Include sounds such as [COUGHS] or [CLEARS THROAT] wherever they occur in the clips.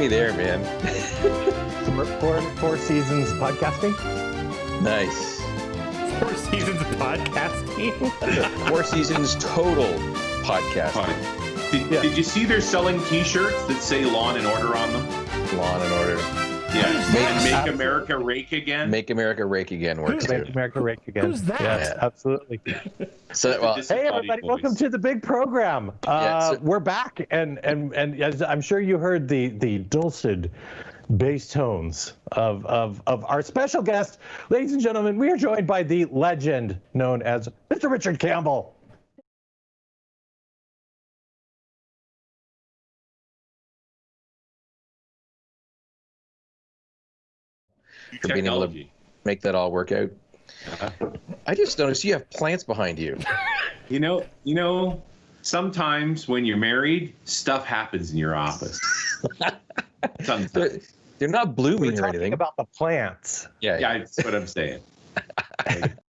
me there, man. Four, four seasons podcasting. Nice. Four seasons podcasting. [LAUGHS] Four seasons total podcasting. Did, Yeah. did you see they're selling T-shirts that say "Lawn and Order" on them? Lawn and order. Yeah, make, make America rake again. Make America rake again works too. Make America Rake again. Who's that? Yes, absolutely. So, well, Hey everybody, voice. welcome to the big program. Uh, Yeah, so- we're back, and and and as I'm sure you heard the the dulcet bass tones of of of our special guest, ladies and gentlemen. We are joined by the legend known as Mr. Richard Campbell. For being able to Technology. make that all work out. Uh-huh. I just noticed you have plants behind you. You know, you know. Sometimes when you're married, stuff happens in your office. They're, [LAUGHS] Sometimes. they're not We're blooming or talking anything. about the plants. yeah, Yeah, that's what I'm saying.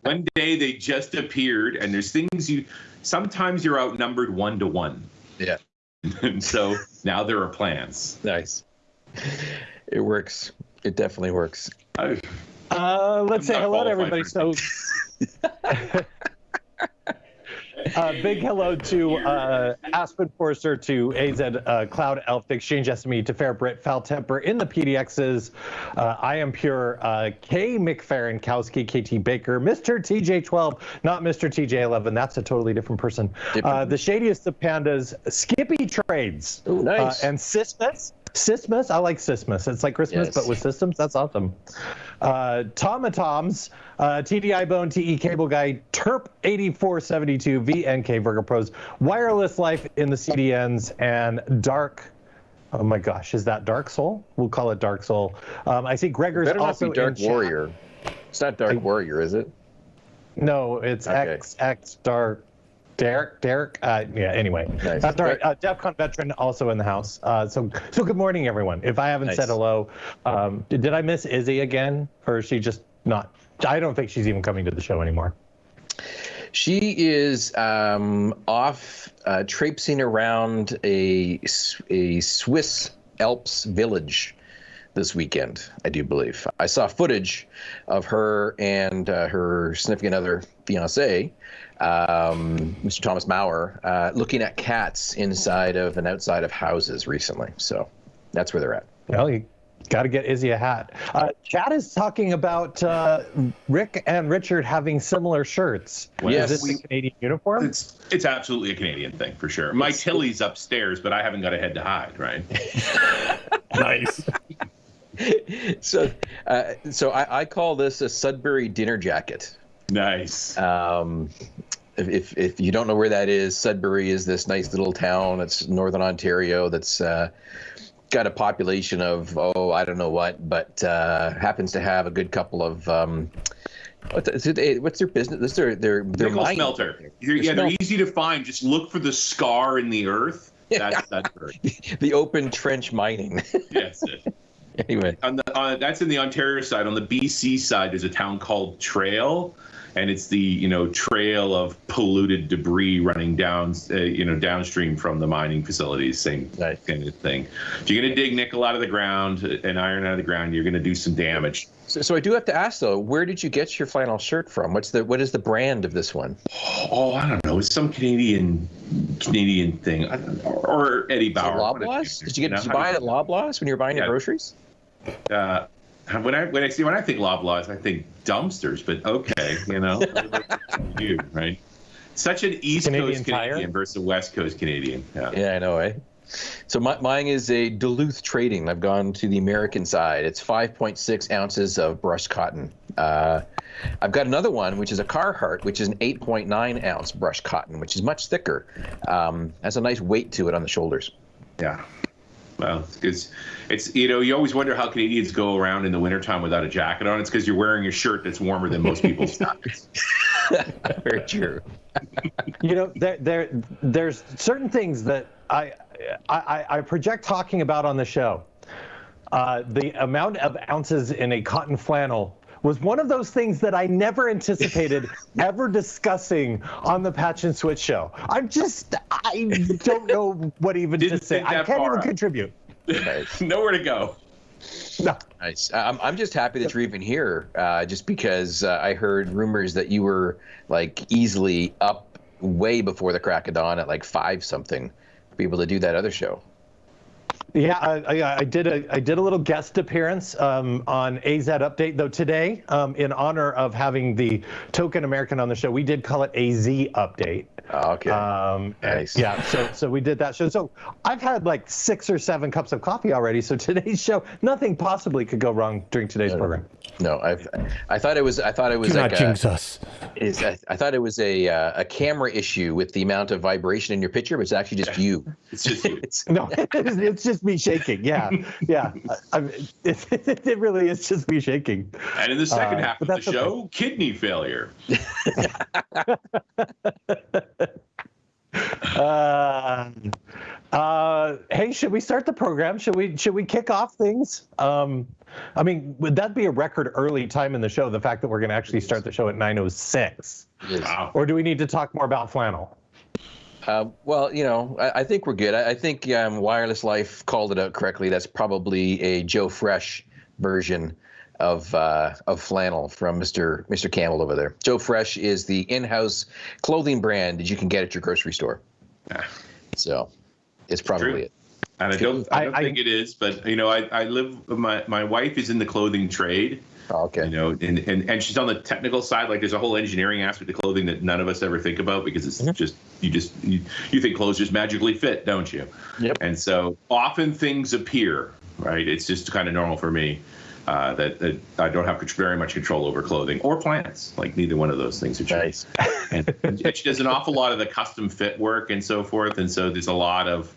one day they just appeared, and there's things you. Sometimes you're outnumbered one to one. Yeah. [LAUGHS] and so now there are plans. nice. It works. It definitely works. I- Uh, let's I'm say hello to everybody. So, [LAUGHS] uh, big hello to uh, Aspen Forcer, to AZ uh, Cloud Elf, the Exchange SME, to Fair Brit, Foul Temper, in the PDXs. Uh, I am pure uh, K. McFerrin, Kowski, KT Baker, Mr. TJ12, not Mr. TJ11. That's a totally different person. Uh, the shadiest of pandas, Skippy Trades. Oh, nice. Uh, and Sismus. Sismus, I like Sismus. It's like Christmas, Yes. but with systems. That's awesome. Uh, Tomatoms, uh, TDI Bone, TE Cable Guy, Terp 8472, VNK Virgo Pros, Wireless Life in the CDNs, and Dark. Oh my gosh, is that Dark Soul? We'll call it Dark Soul. Um, I see Gregor's Better not be Dark in chat. Warrior. It's not Dark Warrior, is it? No, it's Okay. XX Dark. Derek, Derek, uh, yeah. Anyway, Nice. all right. Uh, DefCon veteran also in the house. Uh, so, so good morning, everyone. If I haven't Nice. said hello, um, did, did I miss Izzy again, or is she just not? I don't think she's even coming to the show anymore. She is um, off uh, traipsing around a Swiss Alps village this weekend, I do believe. I saw footage of her and uh, her significant other, fiance, um, Mr. Thomas Maurer, uh, looking at cats inside of and outside of houses recently. So that's where they're at. Well, you got to get Izzy a hat. Uh, Chad is talking about uh, Rick and Richard having similar shirts. Yes. Is this a Canadian uniform? It's it's absolutely a Canadian thing for sure. My Tilley's upstairs, but I haven't got a head to hide, right? [LAUGHS] nice. [LAUGHS] So, uh, so I, I call this a Sudbury dinner jacket. Nice. Um, if, if, if you don't know where that is, Sudbury is this nice little town. It's northern Ontario. That's uh, got a population of oh I don't know what, but uh, happens to have a good couple of um, what's, it- what's their business? This their their their Nickel mining. smelter. They're, yeah, they're easy to find. Just look for the scar in the earth. That's Sudbury. [LAUGHS] the open trench mining. [LAUGHS] Yes. anyway, on the uh, that's in the Ontario side. On the BC side, there's a town called Trail, and it's the you know trail of polluted debris running down uh, you know downstream from the mining facilities. Same kind of thing. If you're gonna dig nickel out of the ground and iron out of the ground, you're gonna do some damage. so, so I do have to ask though, where did you get your flannel shirt from? What's the what is the brand of this one? Oh, I don't know. It's some Canadian Canadian thing, know. or Eddie Bauer. Loblaws? Did you get know, did you buy it at Loblaws when you were buying your groceries? uh, [LAUGHS] when I when I see when I think Loblaws, I think dumpsters. But okay, you know, [LAUGHS] you right. Such an East Canadian Coast Tire? Canadian versus a West Coast Canadian. Yeah. Yeah, I know, eh? So my, mine is a Duluth Trading. I've gone to the American side. It's 5.6 ounces of brushed cotton. Uh, I've got another one, which is a Carhartt, which is an 8.9 ounce brushed cotton, which is much thicker. Um, has a nice weight to it on the shoulders. Yeah. Well, because it's you know you always wonder how Canadians go around in the wintertime without a jacket on. It's because you're wearing a shirt that's warmer than most people's [LAUGHS] jackets. [LAUGHS] Very true. [LAUGHS] you know, there, there, there's certain things that I, I, I project talking about on the show. Uh, the amount of ounces in a cotton flannel was one of those things that I never anticipated [LAUGHS] ever discussing on the Patch and Switch show. I'm just, I don't know what even Didn't to say. think I can't even out. contribute. Nice. [LAUGHS] Nowhere to go. No. Nice. I'm, I'm just happy that you're even here, uh, just because uh, I heard rumors that you were like easily up way before the crack of dawn at like five something to be able to do that other show. Yeah, I, I, did a I did a little guest appearance um, on AZ Update though today um, in honor of having the token American on the show. We did call it AZ Update. Oh, okay. Um, Nice. Yeah, so so we did that show. So I've had like six or seven cups of coffee already. So [LAUGHS] today's show, nothing possibly could go wrong during today's program. no, I I thought it was I thought it was Do like not a, jinx us. is I, I thought it was a uh, a camera issue with the amount of vibration in your picture, but it's actually just you. [LAUGHS] It's just you. It's, No, [LAUGHS] it's, it's just me shaking. Yeah, yeah. I, I, it, it really is just me shaking. And in the second Uh, half of the that's okay. show, kidney failure. Uh, uh, hey, should we start the program? Should we should we kick off things? Um, I mean, would that be a record early time in the show? The fact that we're going to actually start the show at 9:06, Wow. or do we need to talk more about flannel? Uh, well, you know, I, I think we're good. I, I think um, Wireless Life called it out correctly. That's probably a Joe Fresh version of uh, of flannel from Mr. Mr. Campbell over there. Joe Fresh is the in-house clothing brand that you can get at your grocery store. Yeah. So it's probably true. it. And I don't, I don't I- I- think it is, but you know, I, I live. My my wife is in the clothing trade, Oh, okay. you know, and, and and she's on the technical side. Like, there's a whole engineering aspect to clothing that none of us ever think about because it's Mm-hmm. just you just you, you think clothes just magically fit, don't you? Yep. And so often things appear, right? It's just kind of normal for me. Uh, that, that I don't have very much control over clothing or plants. Like neither one of those things are true. Nice. and, [LAUGHS] and she does an awful lot of the custom fit work and so forth. And so there's a lot of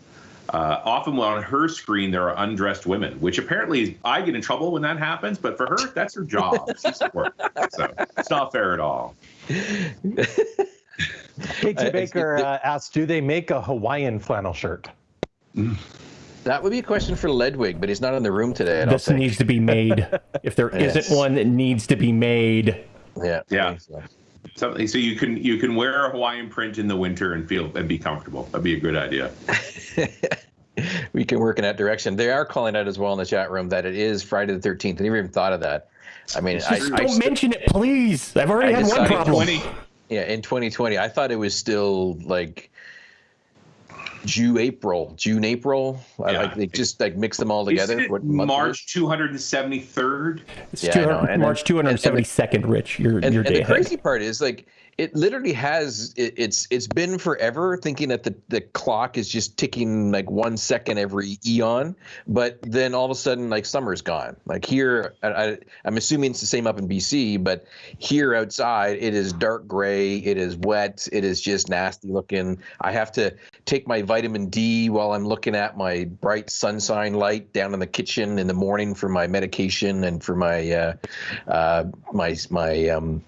uh, often on her screen there are undressed women, which apparently I get in trouble when that happens. But for her, that's her job. She's at work, so it's not fair at all. KT I- Baker uh, asked, "Do they make a Hawaiian flannel shirt?" That would be a question for Ledwig, but he's not in the room today. I don't This think. needs to be made. If there Yes. not one that needs to be made, Yeah. Yeah. so. Something so you can you can wear a Hawaiian print in the winter and feel and be comfortable. That'd be a good idea. [LAUGHS] we can work in that direction. They are calling out as well in the chat room that it is Friday the 13th. I never even thought of that. I mean, I, just I don't st- mention it, please. I've already I had one problem. 20. yeah, in 2020, I thought it was still like June, April, June, April. I Yeah. like they just like mix them all together. Isn't it What March 273rd. It's Yeah, 200 know, and then- March 272nd, Rich. Your And, your and day the crazy part is like it literally has it, it's it's been forever thinking that the, the clock is just ticking like one second every eon but then all of a sudden like summer's gone. Like here I, I, i'm assuming it's the same up in bc but here outside it is dark gray it is wet it is just nasty looking. I have to take my vitamin d while i'm looking at my bright sunshine light down in the kitchen in the morning for my medication and for my uh, uh, my my um,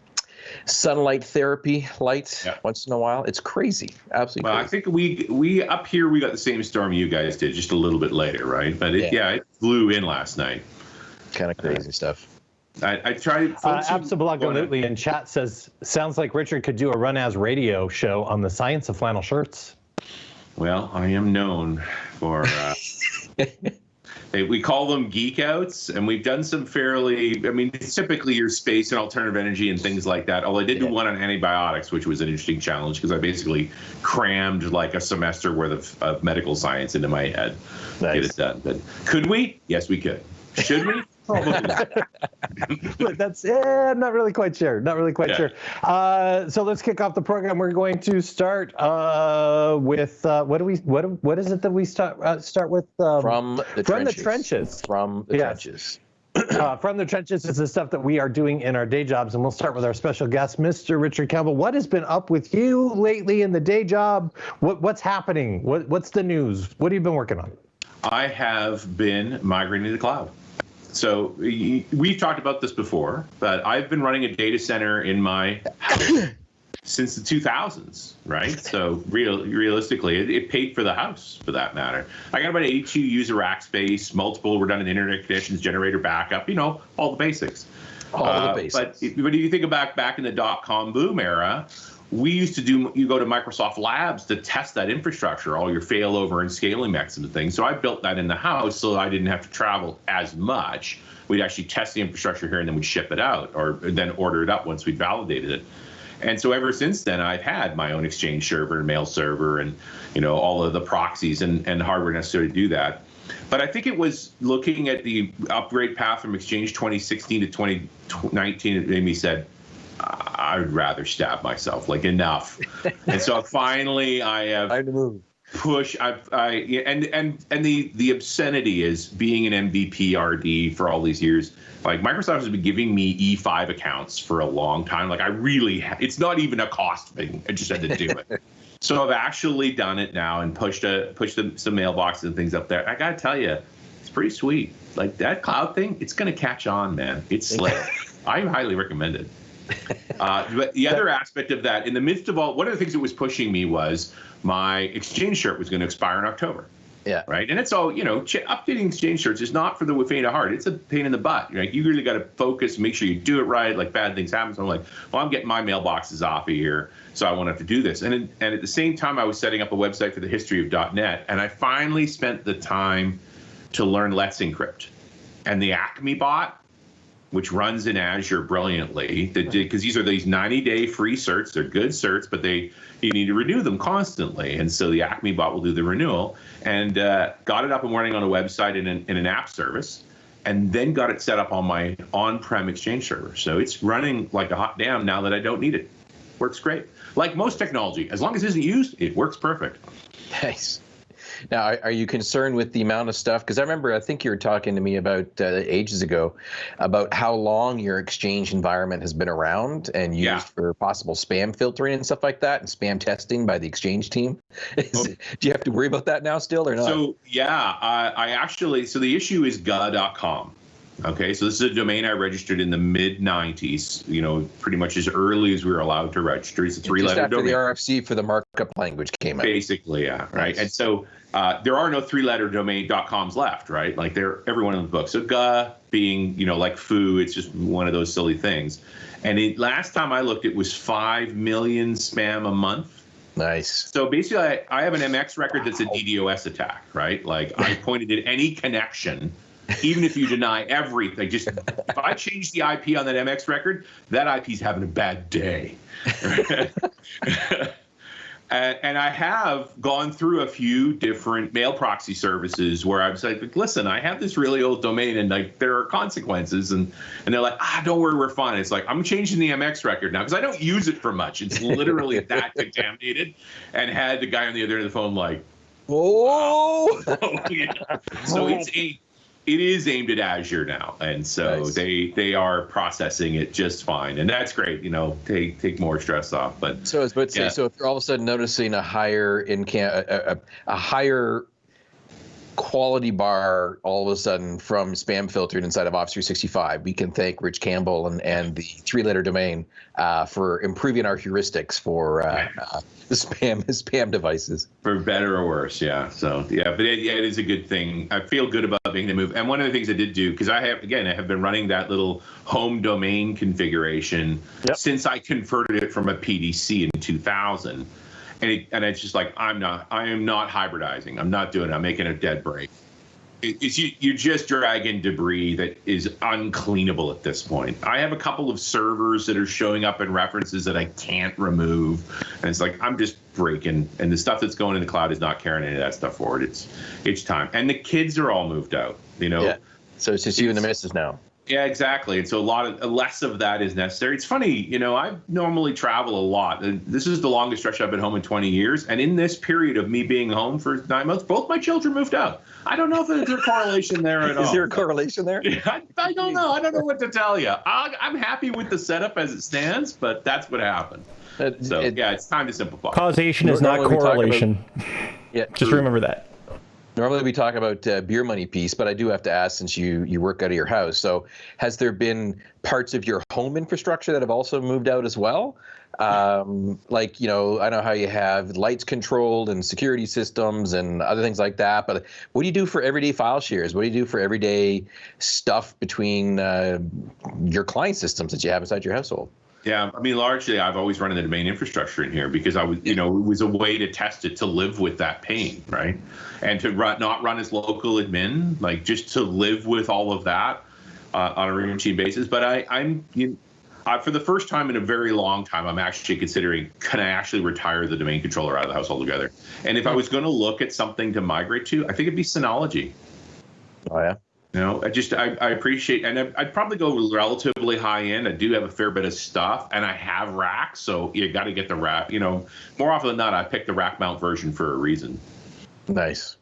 sunlight therapy light Yeah. once in a while. It's crazy, absolutely Well, I think we we up here we got the same storm you guys did, just a little bit later, right? But it, yeah. Yeah. it flew in last night. kind of crazy stuff. I, I tried. Uh, folks Absolutely in chat says, "Sounds like Richard could do a RunAs Radio show on the science of flannel shirts." Well, I am known for. Uh, they, [LAUGHS] we call them geek outs, and we've done some fairly. I mean, it's typically your space and alternative energy and things like that. Although I did do one on antibiotics, which was an interesting challenge because I basically crammed like a semester worth of, of medical science into my head to get it done. But could we? Yes, we could. Should we? Probably [LAUGHS] not. But that's eh, I'm not really quite sure. Not really quite Yeah. sure. Uh, so let's kick off the program. We're going to start uh, with uh, what do we what what is it that we start uh, start with um, From the from the trenches. trenches. From the Yes. trenches. [CLEARS THROAT] uh, from the trenches is the stuff that we are doing in our day jobs, and we'll start with our special guest, Mr. Richard Campbell. What has been up with you lately in the day job? What what's happening? What what's the news? What have you been working on? I have been migrating to the cloud. So we've talked about this before, but I've been running a data center in my house [COUGHS] since the 2000s, right? So real, realistically, it, it paid for the house for that matter. I got about 82 user rack space, multiple redundant internet connections, generator backup, you know, all the basics. All Uh, the basics. But if, but if you think about back in the dot com boom era, we used to do you go to Microsoft Labs to test that infrastructure, all your failover and scaling mechanisms and things. So I built that in the house so I didn't have to travel as much. We'd actually test the infrastructure here and then we'd ship it out or then order it up once we'd validated it. And so ever since then, I've had my own Exchange server and mail server and you know all of the proxies and, and hardware necessary to do that. But I think it was looking at the upgrade path from Exchange 2016 to 2019. It made me said, I would rather stab myself. Like enough. and so [LAUGHS] finally, I have Time to move. push. I've I and and and the the obscenity is being an MVP RD for all these years. Like Microsoft has been giving me E5 accounts for a long time. Like I really, ha- it's not even a cost thing. I just had to do it. [LAUGHS] so I've actually done it now and pushed a pushed the, some mailboxes and things up there. I gotta tell you, it's pretty sweet. Like that cloud thing, it's gonna catch on, man. It's [LAUGHS] slick. I highly recommend it. [LAUGHS] Uh, but the other aspect of that, in the midst of all, one of the things that was pushing me was my exchange cert was going to expire in October. Yeah. Right. And it's all, you know, ch- updating exchange certs is not for the faint of heart. It's a pain in the butt. Right. You really got to focus, make sure you do it right. Like bad things happen. So I'm like, well, I'm getting my mailboxes off of here. So I won't have to do this. And, in, and at the same time, I was setting up a website for the history of .NET. And I finally spent the time to learn Let's Encrypt. And the Acme bot which runs in Azure brilliantly. Because these are these 90-day free certs. They're good certs, but they you need to renew them constantly. And so the Acme bot will do the renewal. And uh, got it up and running on a website in an, in an app service, and then got it set up on my on-prem Exchange server. So it's running like a hot damn now that I don't need it. Works great. Like most technology, as long as it isn't used, it works perfect. Nice. Now, are, are you concerned with the amount of stuff? Because I remember, I think you were talking to me about uh, ages ago about how long your Exchange environment has been around and used Yeah. for possible spam filtering and stuff like that, and spam testing by the Exchange team. [LAUGHS] Do you have to worry about that now still or not? So yeah, I, I actually so the issue is ga.com. Okay, so this is a domain I registered in the mid '90s. You know, pretty much as early as we were allowed to register. It's a Just three-letter after domain. the RFC for the markup language came out. Basically, yeah, right. Nice. And so uh, there are no three-letter domain .coms left, right? Like they're everyone in the book. So ga being you know like foo, it's just one of those silly things. And it, last time I looked, it was five million spam a month. Nice. So basically, I, I have an MX record that's a DDoS attack, right? Like I [LAUGHS] pointed at any connection, even if you deny everything. Just if I change the IP on that MX record, that IP's having a bad day. [LAUGHS] [LAUGHS] and, and I have gone through a few different mail proxy services where I was like, listen, I have this really old domain and like there are consequences. And, and they're like, ah, don't worry, we're fine. It's like, I'm changing the MX record now because I don't use it for much. It's literally [LAUGHS] that contaminated. And had the guy on the other end of the phone like, [LAUGHS] Oh. So it's a, it is aimed at Azure now, and so Nice. they they are processing it just fine, and that's great. You know, take take more stress off. But So I was about say, Yeah. so if you're all of a sudden noticing a higher in a, a, a higher quality bar all of a sudden from spam filtered inside of Office 365, we can thank Rich Campbell and, and the three-letter domain uh, for improving our heuristics for uh, uh, [LAUGHS] the spam spam devices. for better or worse, yeah. So yeah, but it, yeah, it is a good thing. I feel good about being the move. And one of the things I did do because I have again I have been running that little home domain configuration Yep. since I converted it from a PDC in 2000. And it, and it's just like I'm not I am not hybridizing. I'm not doing it. I'm making a dead break. It, it's you, you're just dragging debris that is uncleanable at this point. I have a couple of servers that are showing up in references that I can't remove, and it's like I'm just breaking. And the stuff that's going in the cloud is not carrying any of that stuff forward. It's it's time. And the kids are all moved out. You know. Yeah. So it's just you and the missus now. Yeah, exactly. And so a lot of less of that is necessary. It's funny, you know, I normally travel a lot. And This is the longest stretch I've been home in 20 years. And in this period of me being home for nine months, both my children moved out. I don't know if there's a correlation there at all. [LAUGHS] Is there a correlation there? [LAUGHS] I, I don't know. I don't know what to tell you. I, I'm happy with the setup as it stands, but that's what happened. Uh, So it- yeah, it's time to simplify. Causation is not Normally we talk about- correlation. yeah. [LAUGHS] Just remember that. Normally we talk about uh, beer money piece, but I do have to ask since you you work out of your house. So has there been parts of your home infrastructure that have also moved out as well? Um, like you know, I know how you have lights controlled and security systems and other things like that. But what do you do for everyday file shares? What do you do for everyday stuff between uh, your client systems that you have inside your household? Yeah, I mean, largely, I've always run in the domain infrastructure in here because I was, you know, it was a way to test it to live with that pain, right? And to run, not run as local admin, like just to live with all of that uh, on a routine basis. But I, I'm, you uh, for the first time in a very long time, I'm actually considering can I actually retire the domain controller out of the house altogether? And if I was going to look at something to migrate to, I think it'd be Synology. Oh yeah. You know, I just I, I appreciate, and I'd probably go relatively high end. I do have a fair bit of stuff, and I have racks, so you got to get the rack. You know, more often than not, I pick the rack mount version for a reason. Nice.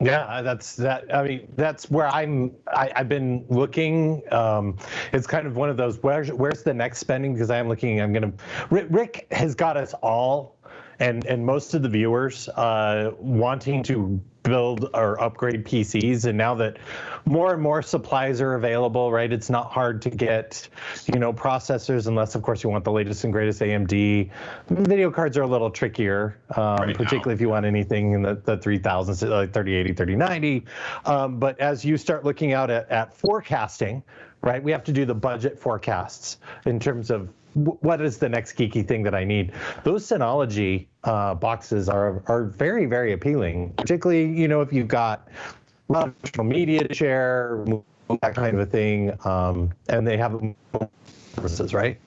Yeah, that's that. I mean, that's where I'm. I, I've been looking. Um, it's kind of one of those. Where's where's the next spending? Because I am looking. I'm gonna. Rick, Rick has got us all, and and most of the viewers uh, wanting to build or upgrade PCs. And now that more and more supplies are available, right? It's not hard to get, you know, processors unless, of course, you want the latest and greatest AMD. Video cards are a little trickier, um, right particularly if you want anything in the, the 3000s, like 3080, 3090. Um, but as you start looking out at, at forecasting, right, we have to do the budget forecasts in terms of what is the next geeky thing that I need? Those Synology uh, boxes are are very very appealing, particularly you know if you've got a lot of social media to share, that kind of a thing, um, and they have services, right?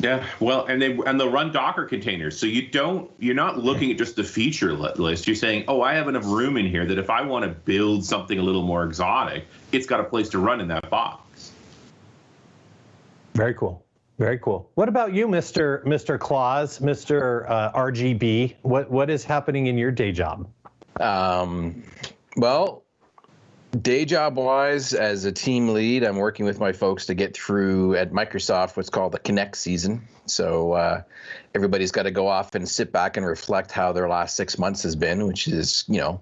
Yeah, well, and they and they'll run Docker containers, so you don't you're not looking at just the feature list. You're saying, oh, I have enough room in here that if I want to build something a little more exotic, it's got a place to run in that box. Very cool. Very cool. What about you, Mr. Mr. Claus, Mr. Uh, RGB? What what is happening in your day job? Um, well, day job wise, as a team lead, I'm working with my folks to get through at Microsoft what's called the Connect season. So uh, everybody's got to go off and sit back and reflect how their last six months has been, which is you know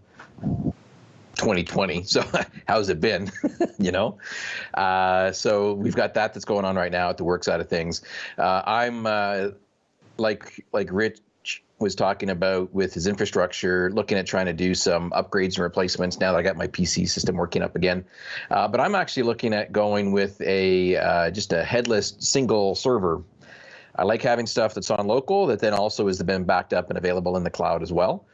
2020. So [LAUGHS] how's it been? [LAUGHS] you know, uh, so we've got that that's going on right now at the work side of things. Uh, I'm uh, like like Rich was talking about with his infrastructure, looking at trying to do some upgrades and replacements. Now that I got my PC system working up again, uh, but I'm actually looking at going with a uh, just a headless single server I like having stuff that's on local that then also has been backed up and available in the cloud as well.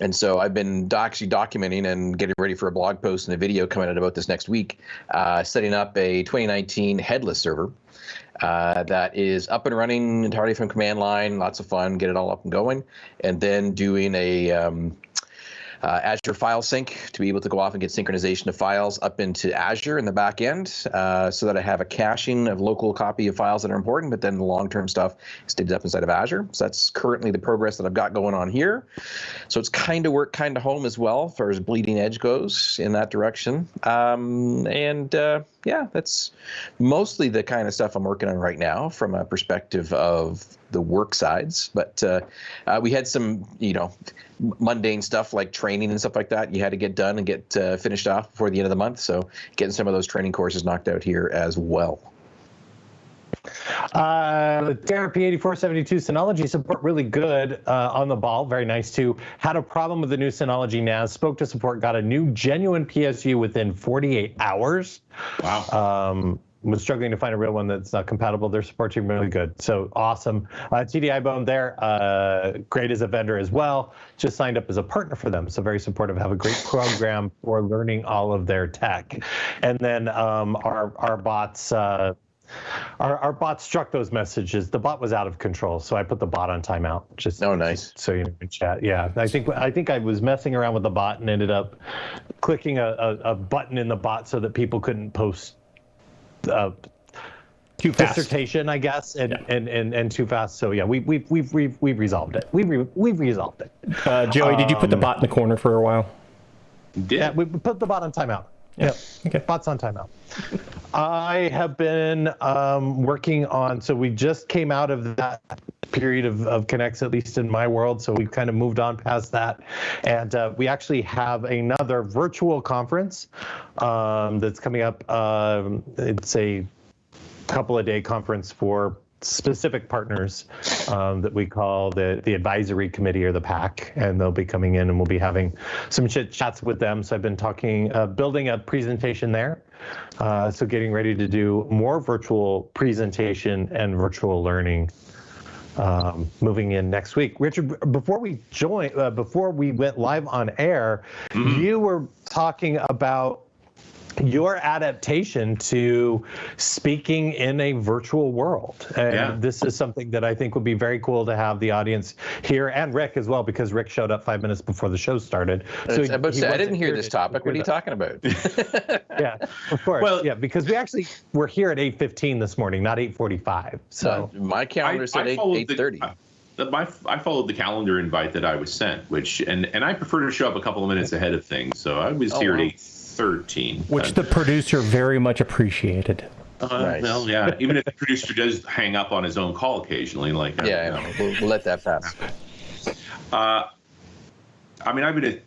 And so I've been actually documenting and getting ready for a blog post and a video coming out about this next week, uh, setting up a 2019 headless server. Uh, that is up and running entirely from command line. Lots of fun, get it all up and going, and then doing a um, uh, Azure File Sync to be able to go off and get synchronization of files up into Azure in the back end uh, so that I have a caching of local copy of files that are important, but then the long-term stuff stays up inside of Azure. So that's currently the progress that I've got going on here. So it's kind of work, kind of home as well, as far as bleeding edge goes in that direction. Um, and uh, yeah, that's mostly the kind of stuff I'm working on right now from a perspective of the work sides. But uh, uh, we had some, you know, mundane stuff like training and stuff like that. You had to get done and get uh, finished off before the end of the month. So getting some of those training courses knocked out here as well. Uh, Therapy 8472 Synology support really good uh, on the ball. Very nice too. Had a problem with the new Synology NAS. Spoke to support. Got a new genuine PSU within 48 hours. Wow. Um, was struggling to find a real one that's not compatible. Their support team really good, so awesome. Uh, TDI Bone there, uh, great as a vendor as well. Just signed up as a partner for them, so very supportive. Have a great program for learning all of their tech, and then um, our our bots. Uh, our, our bot struck those messages. The bot was out of control, so I put the bot on timeout. Just oh, nice. So you know, in chat. Yeah, I think I think I was messing around with the bot and ended up clicking a, a, a button in the bot so that people couldn't post uh, too fast. dissertation, I guess, and, yeah. and, and, and too fast. So yeah, we we've we've we've, we've resolved it. We re, we've resolved it. Uh, Joey, um, did you put the um, bot in the corner for a while? Did. Yeah, we put the bot on timeout. Yeah. Okay. Bots on timeout. [LAUGHS] I have been um, working on, so we just came out of that period of, of Connects, at least in my world. So we've kind of moved on past that. And uh, we actually have another virtual conference um, that's coming up. Um, it's a couple of day conference for specific partners um, that we call the the advisory committee or the PAC, and they'll be coming in and we'll be having some chit chats with them. So I've been talking, uh, building a presentation there. Uh, so getting ready to do more virtual presentation and virtual learning. Um, moving in next week, Richard. Before we join, uh, before we went live on air, you were talking about your adaptation to speaking in a virtual world. And Yeah. this is something that I think would be very cool to have the audience hear and Rick as well, because Rick showed up five minutes before the show started. So he- about to he say, I didn't hear this topic. What are you to- talking about? [LAUGHS] [LAUGHS] Yeah, of course. Well- yeah, because we actually were here at 8:15 this morning, not 8:45. So So my calendar said eight followed the- I- uh, the- my, I followed the calendar invite that I was sent, which and and I prefer to show up a couple of minutes ahead of things. So I was Oh, here wow. at eight thirteen. Which the producer very much appreciated. uh, Nice. well, yeah. [LAUGHS] Even if the producer does hang up on his own call occasionally, like uh, Yeah, you I know. know. We'll, we'll let that pass. Uh, I mean, I've been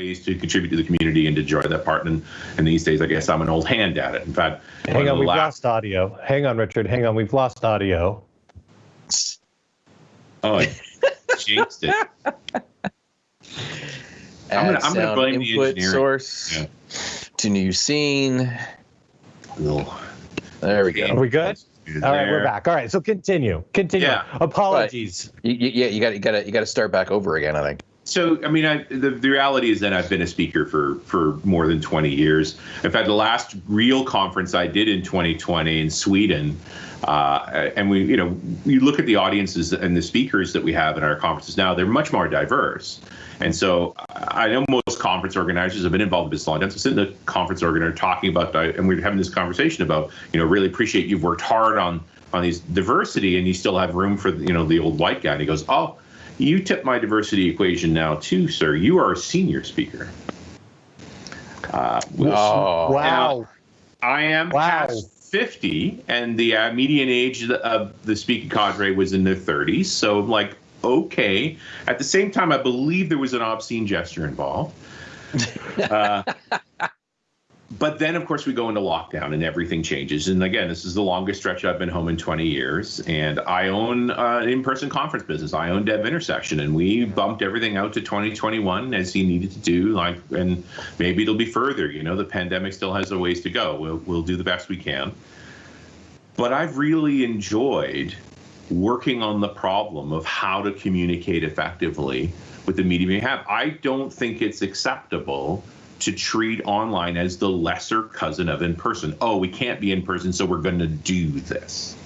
ways to contribute to the community and to enjoy that part. And, and these days, I guess I'm an old hand at it. In fact, hang on, we've last- lost audio. Hang on, Richard. Hang on, we've lost audio. Oh, I jinxed it. [LAUGHS] I'm gonna- I'm gonna sound blame the input engineering. source Yeah. to new scene. Little- There we go. Are go. we good? All right, we're back. All right, so continue. Continue. Yeah. Apologies. You, you, yeah, you got you got to you got to start back over again. I think. So, I mean, I, the, the reality is that I've been a speaker for, for more than 20 years. In fact, the last real conference I did in 2020 in Sweden, uh, and we, you know, you look at the audiences and the speakers that we have in our conferences now, they're much more diverse. And so I know most conference organizers have been involved in this long time. So sitting in the conference organizer talking about, and we're having this conversation about, you know, really appreciate you've worked hard on on these diversity and you still have room for, you know, the old white guy. And he goes, oh, you tip my diversity equation now too, sir. You are a senior speaker. Uh, which Oh, wow. I am Wow. past 50, and the uh, median age of the, of the speaking cadre was in their 30s. So, I'm like, okay. At the same time, I believe there was an obscene gesture involved. [LAUGHS] Uh, but then, of course, we go into lockdown and everything changes. And again, this is the longest stretch I've been home in 20 years. And I own uh, an in person conference business. I own Dev Intersection. And we bumped everything out to 2021 as he needed to do. Like, and maybe it'll be further. You know, the pandemic still has a ways to go. We'll, we'll do the best we can. But I've really enjoyed working on the problem of how to communicate effectively with the medium you have. I don't think it's acceptable to treat online as the lesser cousin of in person. Oh, we can't be in person, so we're going to do this.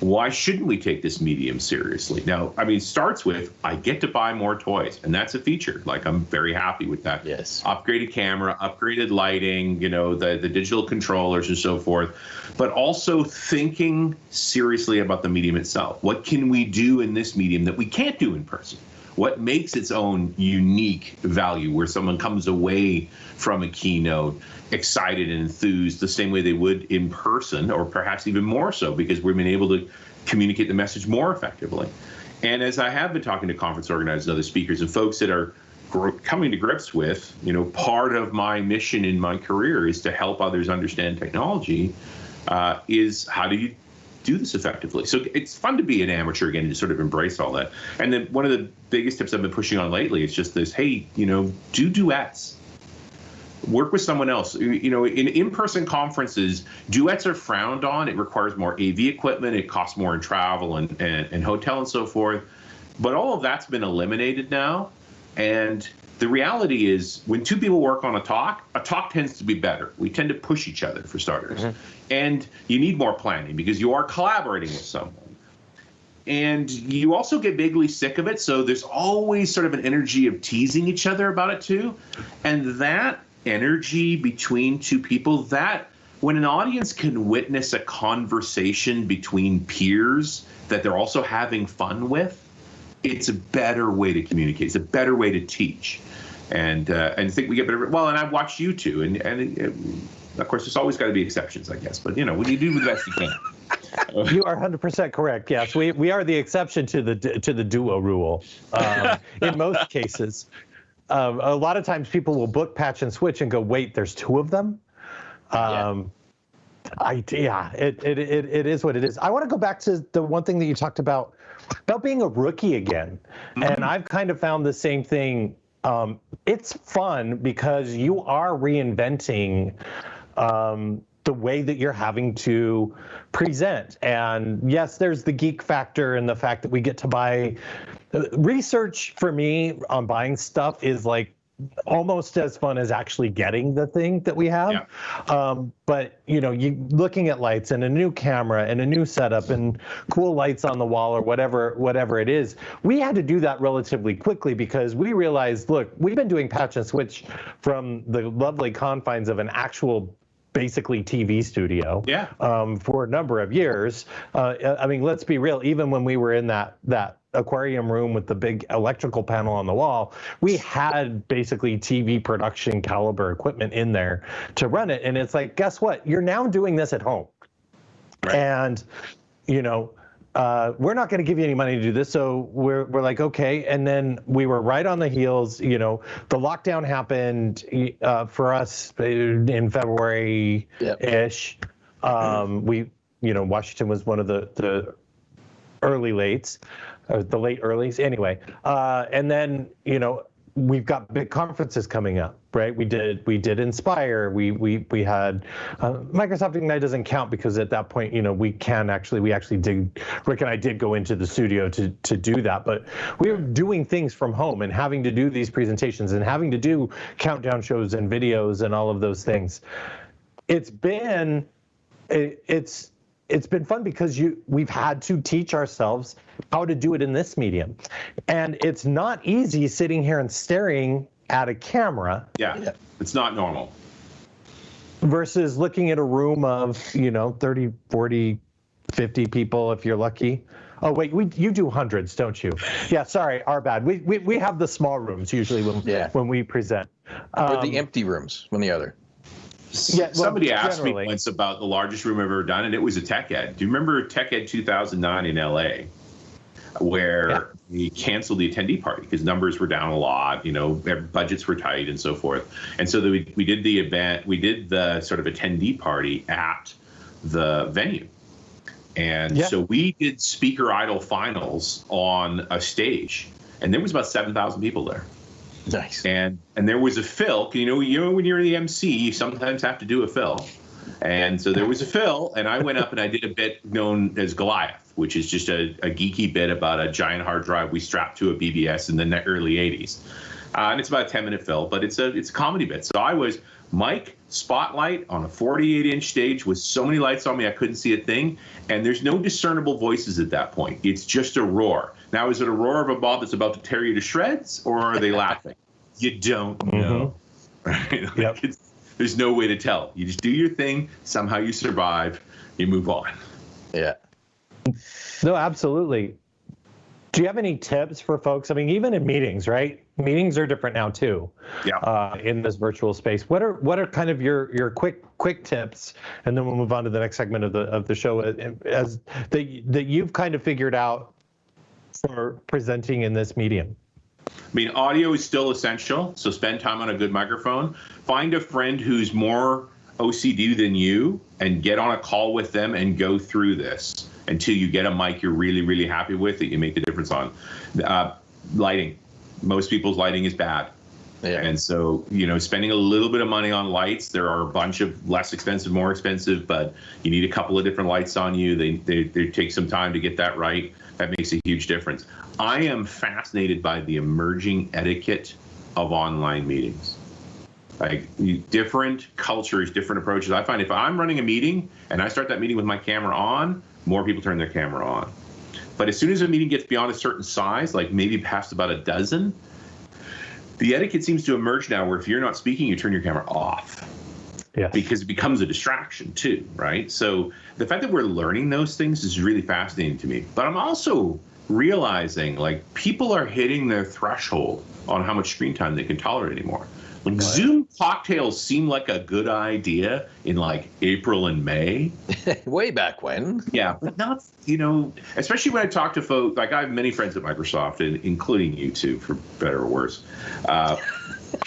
Why shouldn't we take this medium seriously? Now, I mean, it starts with I get to buy more toys, and that's a feature. Like, I'm very happy with that yes. upgraded camera, upgraded lighting, you know, the, the digital controllers and so forth, but also thinking seriously about the medium itself. What can we do in this medium that we can't do in person? What makes its own unique value where someone comes away from a keynote excited and enthused the same way they would in person, or perhaps even more so because we've been able to communicate the message more effectively. And as I have been talking to conference organizers and other speakers and folks that are coming to grips with, you know, part of my mission in my career is to help others understand technology. Uh, is how do you do this effectively? So it's fun to be an amateur again and to sort of embrace all that. And then one of the biggest tips I've been pushing on lately is just this: hey, you know, do duets work with someone else. You- know, in in-person conferences, duets are frowned on. It requires more AV equipment. It costs more in travel and, and, and hotel and so forth. But all of that's been eliminated now. And the reality is when two people work on a talk, a talk tends to be better. We tend to push each other for starters. Mm-hmm. And you need more planning because you are collaborating with someone. And you also get vaguely sick of it. So there's always sort of an energy of teasing each other about it too. And that energy between two people, that when an audience can witness a conversation between peers that they're also having fun with, it's a better way to communicate. It's a better way to teach, and uh, and I think we get better. Well, and I've watched you too, and and uh, of course, there's always got to be exceptions, I guess. But you know, when you do the best you can. [LAUGHS] You are 100% correct. Yes, we, we are the exception to the to the duo rule um, [LAUGHS] in most cases. Um, a lot of times people will book patch and switch and go, wait, there's two of them. Um, I yeah, it, it it it is what it is. I want to go back to the one thing that you talked about about being a rookie again, and I've kind of found the same thing. Um, it's fun because you are reinventing um, the way that you're having to present. And yes, there's the geek factor and the fact that we get to buy. uh, Research for me on buying stuff is like almost as fun as actually getting the thing that we have. Um, but you know, you looking at lights and a new camera and a new setup and cool lights on the wall or whatever whatever it is. We had to do that relatively quickly because we realized, look, we've been doing patch and switch from the lovely confines of an actual basically TV studio Yeah. um, for a number of years. Uh, I mean, let's be real. Even when we were in that that aquarium room with the big electrical panel on the wall, we had basically TV production caliber equipment in there to run it. And it's like, guess what? You're now doing this at home, Right. and you know. Uh, we're not going to give you any money to do this, so we're we're like okay, and then we were right on the heels. You know, the lockdown happened uh, for us in February Yep. ish. Um, we, you know, Washington was one of the the early lates, or the late earlies. Anyway, uh, and then you know we've got big conferences coming up, right? We did we did Inspire. We we we had uh, Microsoft Ignite doesn't count because at that point, you know, we can actually we actually did Rick and I did go into the studio to to do that, but we were doing things from home and having to do these presentations and having to do countdown shows and videos and all of those things. It's been it, it's it's been fun because you we've had to teach ourselves how to do it in this medium and it's not easy sitting here and staring at a camera Yeah. Yeah. It's not normal. versus looking at a room of you know 30 40 50 people if you're lucky oh wait we you do hundreds don't you yeah sorry our bad we we, we have the small rooms usually when Yeah. when we present or Um, the empty rooms when the other. Yeah, well, Somebody asked generally. me once about the largest room I've ever done, and it was a Tech Ed. Do you remember Tech Ed 2009 in LA, where Yeah. we canceled the attendee party because numbers were down a lot, you know, budgets were tight, and so forth. And so the, we we did the event, we did the sort of attendee party at the venue. And Yeah. so we did speaker idol finals on a stage, and there was about 7,000 people there Nice. and and there was a fill. You know, you know when you're the MC, you sometimes have to do a fill. And so there was a fill, and I went up and I did a bit known as Goliath, which is just a, a geeky bit about a giant hard drive we strapped to a BBS in the early '80s. Uh, and it's about a 10 minute fill, but it's a it's a comedy bit. So I was Mike Spotlight on a 48 inch stage with so many lights on me I couldn't see a thing, and there's no discernible voices at that point. It's just a roar. Now is it a roar of a mob that's about to tear you to shreds, or are they [LAUGHS] laughing? You don't know. [LAUGHS] Right? Like, Yep. it's, there's no way to tell. You just do your thing. Somehow you survive. You move on. Yeah. No, absolutely. Do you have any tips for folks? I mean, even in meetings, right? Meetings are different now too. Yeah. Uh, in this virtual space, what are what are kind of your your quick quick tips, and then we'll move on to the next segment of the of the show uh, as that that you've kind of figured out for presenting in this medium. I mean, audio is still essential, so spend time on a good microphone. Find a friend who's more OCD than you and get on a call with them and go through this until you get a mic you're really, really happy with that you make the difference on. Uh, lighting. Most people's lighting is bad. Yeah. And so, you know, spending a little bit of money on lights, there are a bunch of less expensive, more expensive, but you need a couple of different lights on you. They, they, they take some time to get that right. That makes a huge difference. I am fascinated by the emerging etiquette of online meetings. Like different cultures, different approaches. I find if I'm running a meeting and I start that meeting with my camera on, more people turn their camera on. But as soon as a meeting gets beyond a certain size, like maybe past about a dozen, the etiquette seems to emerge now where if you're not speaking, you turn your camera off. Yeah. Because it becomes a distraction too, right? So the fact that we're learning those things is really fascinating to me. But I'm also realizing like people are hitting their threshold on how much screen time they can tolerate anymore. Like. Zoom cocktails seem like a good idea in like April and May. [LAUGHS] Way back when. Yeah, but not you know, especially when I talk to folks. Like I have many friends at Microsoft, and including you two, for better or worse. Uh, [LAUGHS]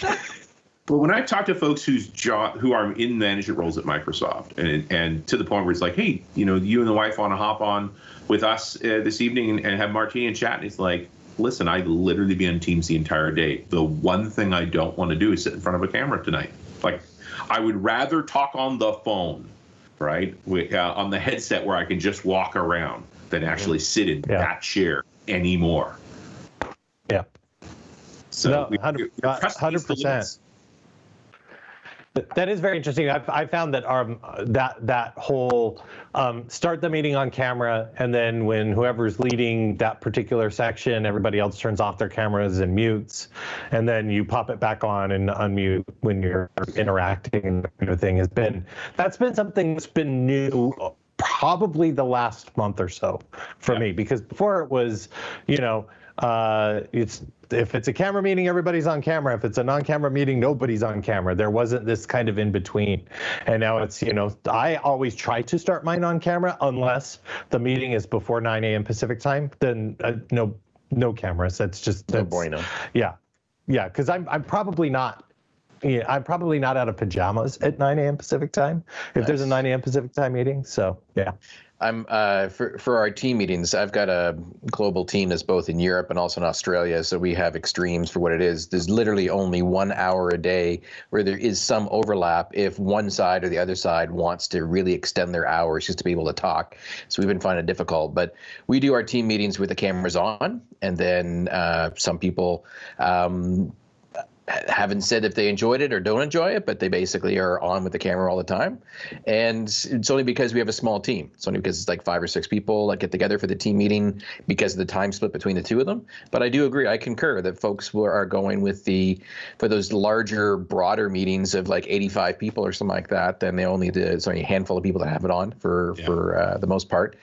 but when I talk to folks whose job, who are in management roles at Microsoft, and and to the point where it's like, hey, you know, you and the wife want to hop on with us uh, this evening and, and have martini and chat, and it's like, listen, I literally be on Teams the entire day. The one thing I don't want to do is sit in front of a camera tonight. Like, I would rather talk on the phone, right, with, uh, on the headset where I can just walk around than actually sit in yeah. that chair anymore. Yeah. So no, 100 percent. That is very interesting. I've, I found that um, that that whole um, start the meeting on camera, and then when whoever's leading that particular section, everybody else turns off their cameras and mutes, and then you pop it back on and unmute when you're interacting. Kind of thing has been that's been something that's been new probably the last month or so for yeah. me because before it was, you know, uh, it's if it's a camera meeting, everybody's on camera. If it's a non-camera meeting, nobody's on camera. There wasn't this kind of in between, and now it's you know I always try to start mine on camera unless the meeting is before 9 a.m. Pacific time. Then uh, no no cameras. That's just that's, no bueno. Yeah, yeah, because I'm I'm probably not. Yeah, I'm probably not out of pajamas at 9 a.m. Pacific time if nice. there's a 9 a.m. Pacific time meeting. So yeah. I'm uh, for for our team meetings. I've got a global team that's both in Europe and also in Australia. So we have extremes for what it is. There's literally only one hour a day where there is some overlap if one side or the other side wants to really extend their hours just to be able to talk. So we've been finding it difficult. But we do our team meetings with the cameras on, and then uh, some people. Um, haven't said if they enjoyed it or don't enjoy it, but they basically are on with the camera all the time. And it's only because we have a small team. It's only because it's like five or six people that get together for the team meeting because of the time split between the two of them. But I do agree, I concur that folks are going with the for those larger, broader meetings of like 85 people or something like that. Then they only do, it's only a handful of people that have it on for yeah. for uh, the most part.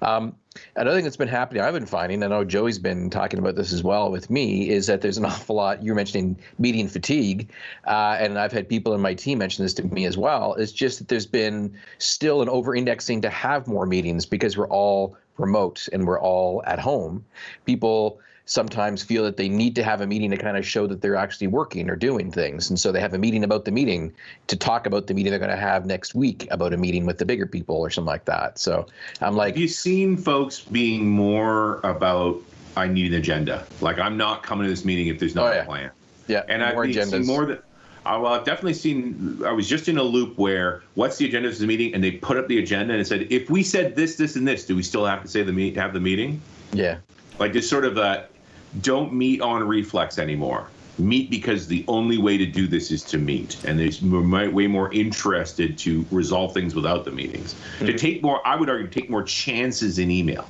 Um, Another thing that's been happening, I've been finding, I know Joey's been talking about this as well with me, is that there's an [LAUGHS] awful lot. You're mentioning meeting fatigue, uh, and I've had people in my team mention this to me as well. It's just that there's been still an over indexing to have more meetings because we're all remote and we're all at home. People sometimes feel that they need to have a meeting to kind of show that they're actually working or doing things. And so they have a meeting about the meeting to talk about the meeting they're going to have next week about a meeting with the bigger people or something like that. So I'm like, have you seen folks being more about I need an agenda? Like I'm not coming to this meeting if there's not oh, yeah. a plan. Yeah, and I've seen more that. Uh, well, I've definitely seen. I was just in a loop where what's the agenda of the meeting, and they put up the agenda and it said, if we said this, this, and this, do we still have to say the meet have the meeting? Yeah. Like just sort of a don't meet on reflex anymore. Meet because the only way to do this is to meet, and they're way more interested to resolve things without the meetings. Mm-hmm. To take more, I would argue, take more chances in email.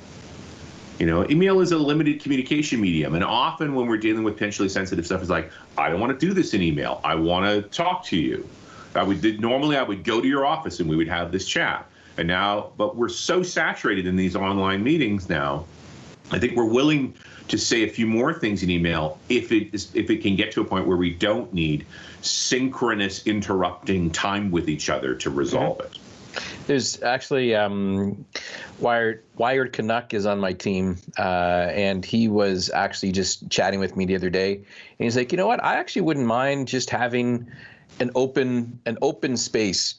You know, email is a limited communication medium, and often when we're dealing with potentially sensitive stuff, it's like, I don't want to do this in email. I want to talk to you. I would normally I would go to your office and we would have this chat. And now, but we're so saturated in these online meetings now. I think we're willing to say a few more things in email if it is if it can get to a point where we don't need synchronous interrupting time with each other to resolve mm-hmm. it. There's actually um, Wired Wired Canuck is on my team, uh, and he was actually just chatting with me the other day, and he's like, you know what? I actually wouldn't mind just having an open an open space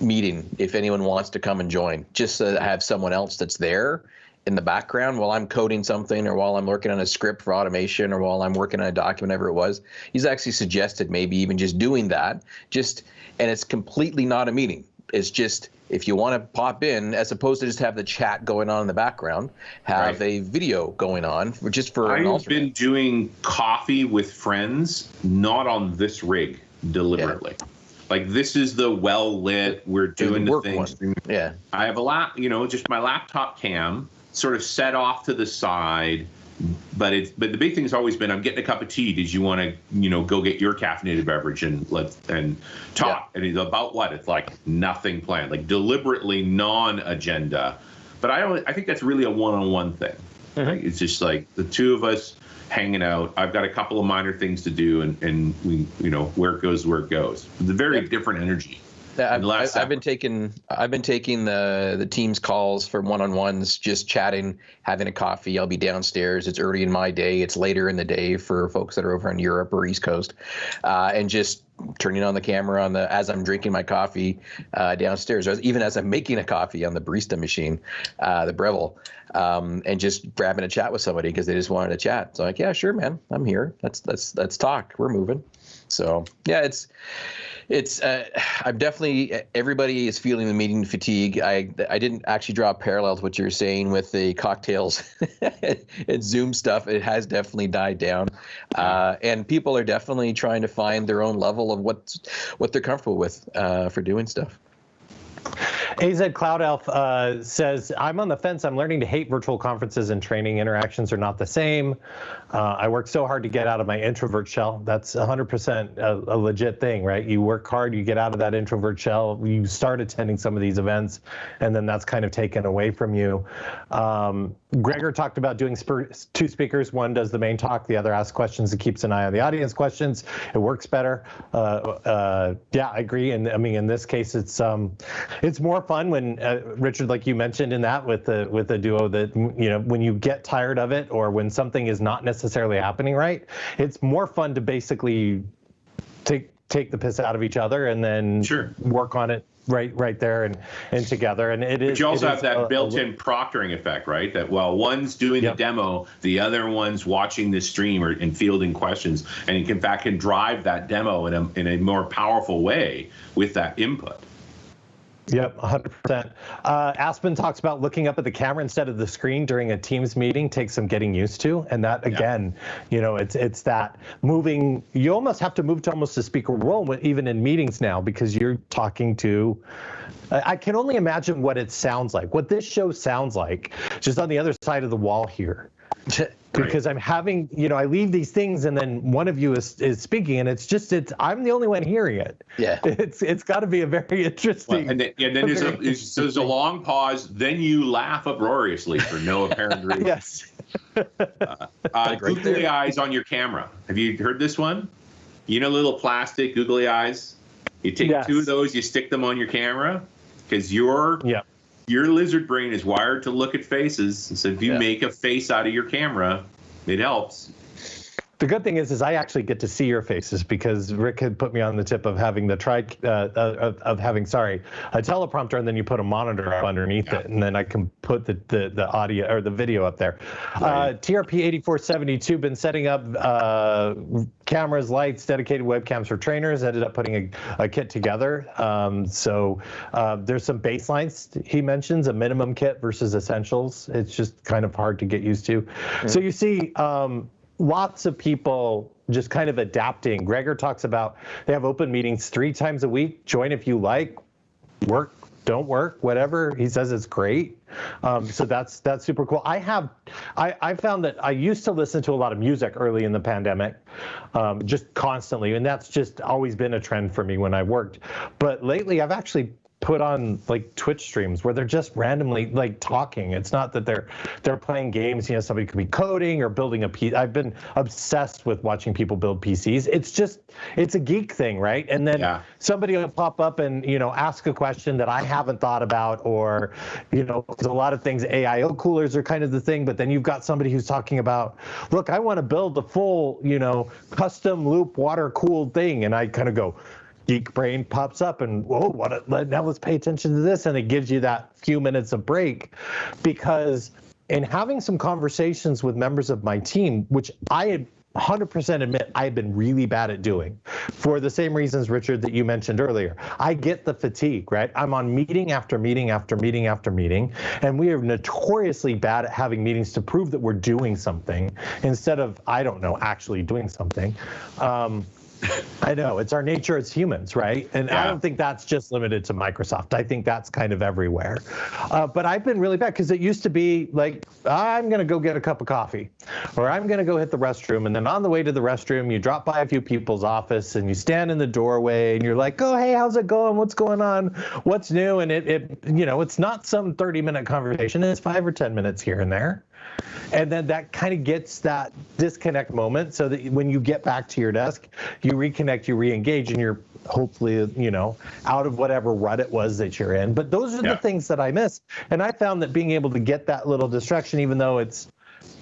meeting if anyone wants to come and join, just to have someone else that's there in the background while I'm coding something or while I'm working on a script for automation or while I'm working on a document, whatever it was. He's actually suggested maybe even just doing that. Just and it's completely not a meeting. It's just if you want to pop in, as opposed to just have the chat going on in the background, have Right. a video going on for, just for an I've been doing coffee with friends, not on this rig deliberately. Yeah Like this is the well lit. We're doing the things. one. Yeah. I have a lap, you know, just my laptop cam sort of set off to the side. But it's but the big thing has always been I'm getting a cup of tea. Did you want to you know go get your caffeinated beverage and let and talk? And it's about what? It's like nothing planned, like deliberately non-agenda. But I don't. I think that's really a one-on-one thing. Mm-hmm. Right? It's just like the two of us hanging out. I've got a couple of minor things to do, and and we you know where it goes where it goes. It's a very different energy. I've, last I've, I've been taking I've been taking the the team's calls for one-on-ones, just chatting, having a coffee. I'll be downstairs. It's early in my day. It's later in the day for folks that are over in Europe or East Coast, uh, and just turning on the camera on the as I'm drinking my coffee uh, downstairs, or even as I'm making a coffee on the barista machine, uh, the Breville, um, and just grabbing a chat with somebody because they just wanted to chat. So I'm like, yeah, sure, man, I'm here. Let's let's let's talk. We're moving. So yeah, it's it's uh, I'm definitely everybody is feeling the meeting fatigue. I I didn't actually draw a parallel to what you're saying with the cocktails [LAUGHS] and Zoom stuff. It has definitely died down, uh, and people are definitely trying to find their own level of what what they're comfortable with uh, for doing stuff. AZ Cloud Elf uh, says, I'm on the fence. I'm learning to hate virtual conferences and training. Interactions are not the same. Uh, I work so hard to get out of my introvert shell. That's 100% a, a legit thing, right? You work hard, you get out of that introvert shell, you start attending some of these events, and then that's kind of taken away from you. Um, Gregor talked about doing two speakers. One does the main talk, the other asks questions and keeps an eye on the audience questions. It works better. Uh, uh, yeah, I agree. And I mean, in this case, it's um, it's more fun when uh, Richard, like you mentioned in that with the with the duo, that you know when you get tired of it or when something is not necessarily happening right, it's more fun to basically take take the piss out of each other and then Sure. work on it right right there and and together. And it is. But you also have that a- a- built-in proctoring effect, right? That while one's doing Yep. the demo, the other one's watching the stream or and fielding questions, and you can, in fact can drive that demo in a in a more powerful way with that input. Yep, 100%. Uh, Aspen talks about looking up at the camera instead of the screen during a Teams meeting takes some getting used to, and that again, you know, it's it's that moving. You almost have to move to almost a speaker role, even in meetings now, because you're talking to. I can only imagine what it sounds like, what this show sounds like, just on the other side of the wall here because I'm having, you know, I leave these things and then one of you is, is speaking and it's just, it's, I'm the only one hearing it. Yeah. [LAUGHS] It's, it's got to be a very Well, interesting. and then, and then there's a there's, there's a long pause. Then you laugh uproariously for no apparent [LAUGHS] reason. yes. Uh, [LAUGHS] right googly there. eyes on your camera. Have you heard this one? You know, little plastic googly eyes. You take Yes. two of those, you stick them on your camera, because your Yeah. Your lizard brain is wired to look at faces. So if you Yeah. make a face out of your camera, it helps. The good thing is, is I actually get to see your faces because Rick had put me on the tip of having the tri, uh, uh, of, of having sorry, a teleprompter, and then you put a monitor up underneath it, and then I can put the the, the audio or the video up there. Uh, TRP 8472 been setting up uh, cameras, lights, dedicated webcams for trainers. Ended up putting a, a kit together. Um, so uh, there's some baselines he mentions, a minimum kit versus essentials. It's just kind of hard to get used to. So you see. Um, lots of people just kind of adapting. Gregor talks about they have open meetings three times a week. Join if you like. Work, don't work, whatever. He says it's great. Um, so that's that's super cool. I have, I, I found that I used to listen to a lot of music early in the pandemic, um, just constantly, and that's just always been a trend for me when I worked. But lately, I've actually put on like Twitch streams where they're just randomly like talking. It's not that they're they're playing games. You know, somebody could be coding or building a PC. I've been obsessed with watching people build PCs. It's just it's a geek thing, right? And then Yeah. somebody will pop up and you know ask a question that I haven't thought about, or you know, there's a lot of things. AIO coolers are kind of the thing, but then you've got somebody who's talking about, look, I want to build the full, you know, custom loop water cooled thing, and I kind of go geek brain pops up and whoa what a, now let's pay attention to this and it gives you that few minutes of break because in having some conversations with members of my team which i had 100% admit I've been really bad at doing for the same reasons, Richard, that you mentioned earlier. I get the fatigue, right? I'm on meeting after meeting after meeting after meeting, and we are notoriously bad at having meetings to prove that we're doing something instead of, I don't know, actually doing something. Um, [LAUGHS] I know it's our nature as humans, right? And I don't think that's just limited to Microsoft. I think that's kind of everywhere. Uh, but I've been really bad because it used to be like, I'm going to go get a cup of coffee or I'm going to go hit the restroom. And then on the way to the restroom, you drop by a few people's office and you stand in the doorway and you're like, oh, hey, how's it going? What's going on? What's new? And it, it you know, it's not some 30 minute conversation, it's five or 10 minutes here and there and then that kind of gets that disconnect moment so that when you get back to your desk you reconnect you re-engage and you're hopefully you know out of whatever rut it was that you're in but those are Yeah. the things that i miss and i found that being able to get that little distraction even though it's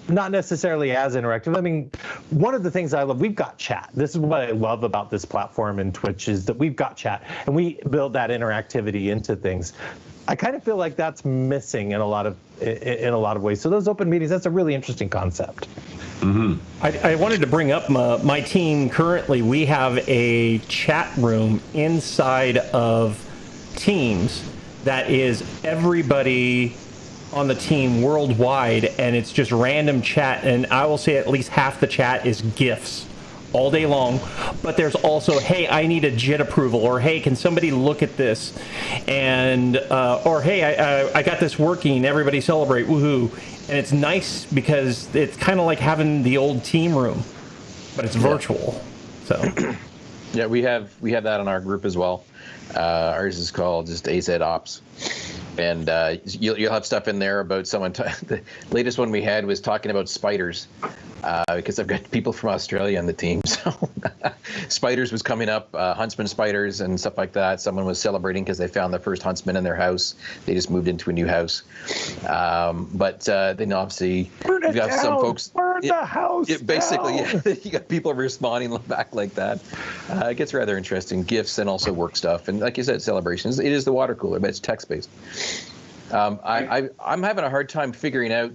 not necessarily as interactive. I mean, one of the things I love, we've got chat. This is what I love about this platform and Twitch is that we've got chat and we build that interactivity into things. I kind of feel like that's missing in a lot of in a lot of ways. So those open meetings, that's a really interesting concept. Mm-hmm. I, I wanted to bring up my, my team. Currently, we have a chat room inside of Teams that is everybody on the team worldwide, and it's just random chat. And I will say at least half the chat is GIFs all day long. But there's also, hey, I need a JIT approval, or hey, can somebody look at this? And uh, or hey, I, I I got this working. Everybody celebrate, woohoo! And it's nice because it's kind of like having the old team room, but it's virtual. So [CLEARS THROAT] Yeah, we have we have that in our group as well. Uh, ours is called just AZ Ops, and uh, you'll you'll have stuff in there about someone. T- [LAUGHS] the latest one we had was talking about spiders, uh, because I've got people from Australia on the team. [LAUGHS] So spiders was coming up, uh, huntsman spiders and stuff like that. Someone was celebrating because they found the first huntsman in their house. They just moved into a new house. Um, but uh, then obviously Burn you've got some folks. Burn the house. basically, down! yeah, [LAUGHS] you got people responding [LAUGHS] back like that. Uh, it gets rather interesting. Gifts and also work stuff, and like you said, celebrations. It is the water cooler, but it's text based. Um, I, I, I'm having a hard time figuring out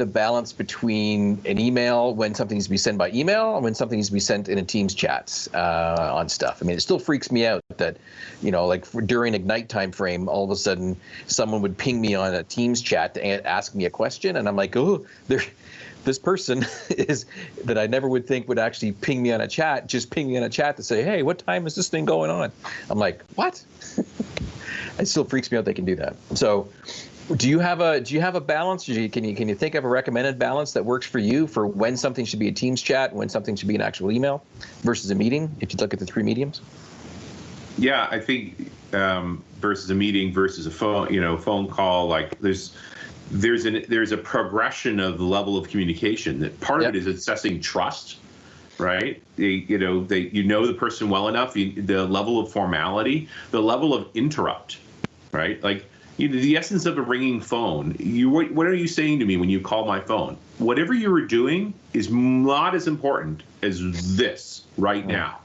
the balance between an email when something needs to be sent by email and when something needs to be sent in a Teams chat uh, on stuff. I mean, it still freaks me out that, you know, like during Ignite time frame, all of a sudden someone would ping me on a Teams chat to ask me a question, and I'm like, oh. This person [LAUGHS] is that I never would think would actually ping me on a chat, just ping me on a chat to say, "Hey, what time is this thing going on?" I'm like, "What?" [LAUGHS] it still freaks me out they can do that. So, do you have a do you have a balance? You, can you can you think of a recommended balance that works for you for when something should be a Teams chat, when something should be an actual email, versus a meeting? If you look at the three mediums. Yeah, I think um, versus a meeting versus a phone, you know, phone call. Like there's there's an there's a progression of the level of communication. That part Yep. of it is assessing trust, right? They, you know, they you know the person well enough. You, the level of formality, the level of interrupt, right? Like you know, the essence of a ringing phone. You what, what are you saying to me when you call my phone? Whatever you were doing is not as important as this right now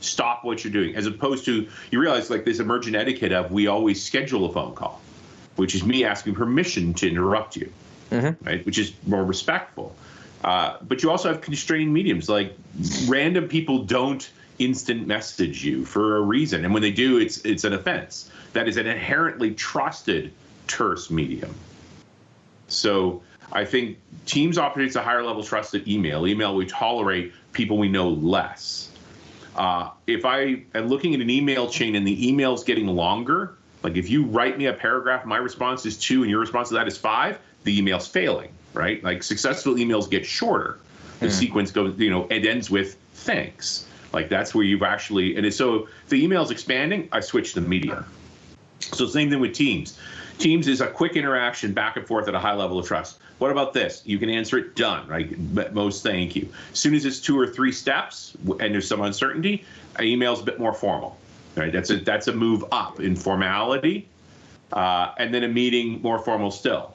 stop what you're doing as opposed to you realize like this emergent etiquette of we always schedule a phone call which is me asking permission to interrupt you right which is more respectful uh, but you also have constrained mediums like random people don't instant message you for a reason and when they do it's it's an offense that is an inherently trusted terse medium so I think Teams operates a higher level trusted email. Email we tolerate people we know less. Uh, if I am looking at an email chain and the email's getting longer, like if you write me a paragraph, my response is two, and your response to that is five, the email's failing, right? Like successful emails get shorter. The sequence goes, you know, it ends with thanks. Like that's where you've actually, and so if the email's expanding, I switch to media. So same thing with Teams. Teams is a quick interaction back and forth at a high level of trust. What about this? You can answer it done, right? But Most thank you. As soon as it's two or three steps and there's some uncertainty, email's a bit more formal, right? That's a that's a move up in formality, uh, and then a meeting more formal still,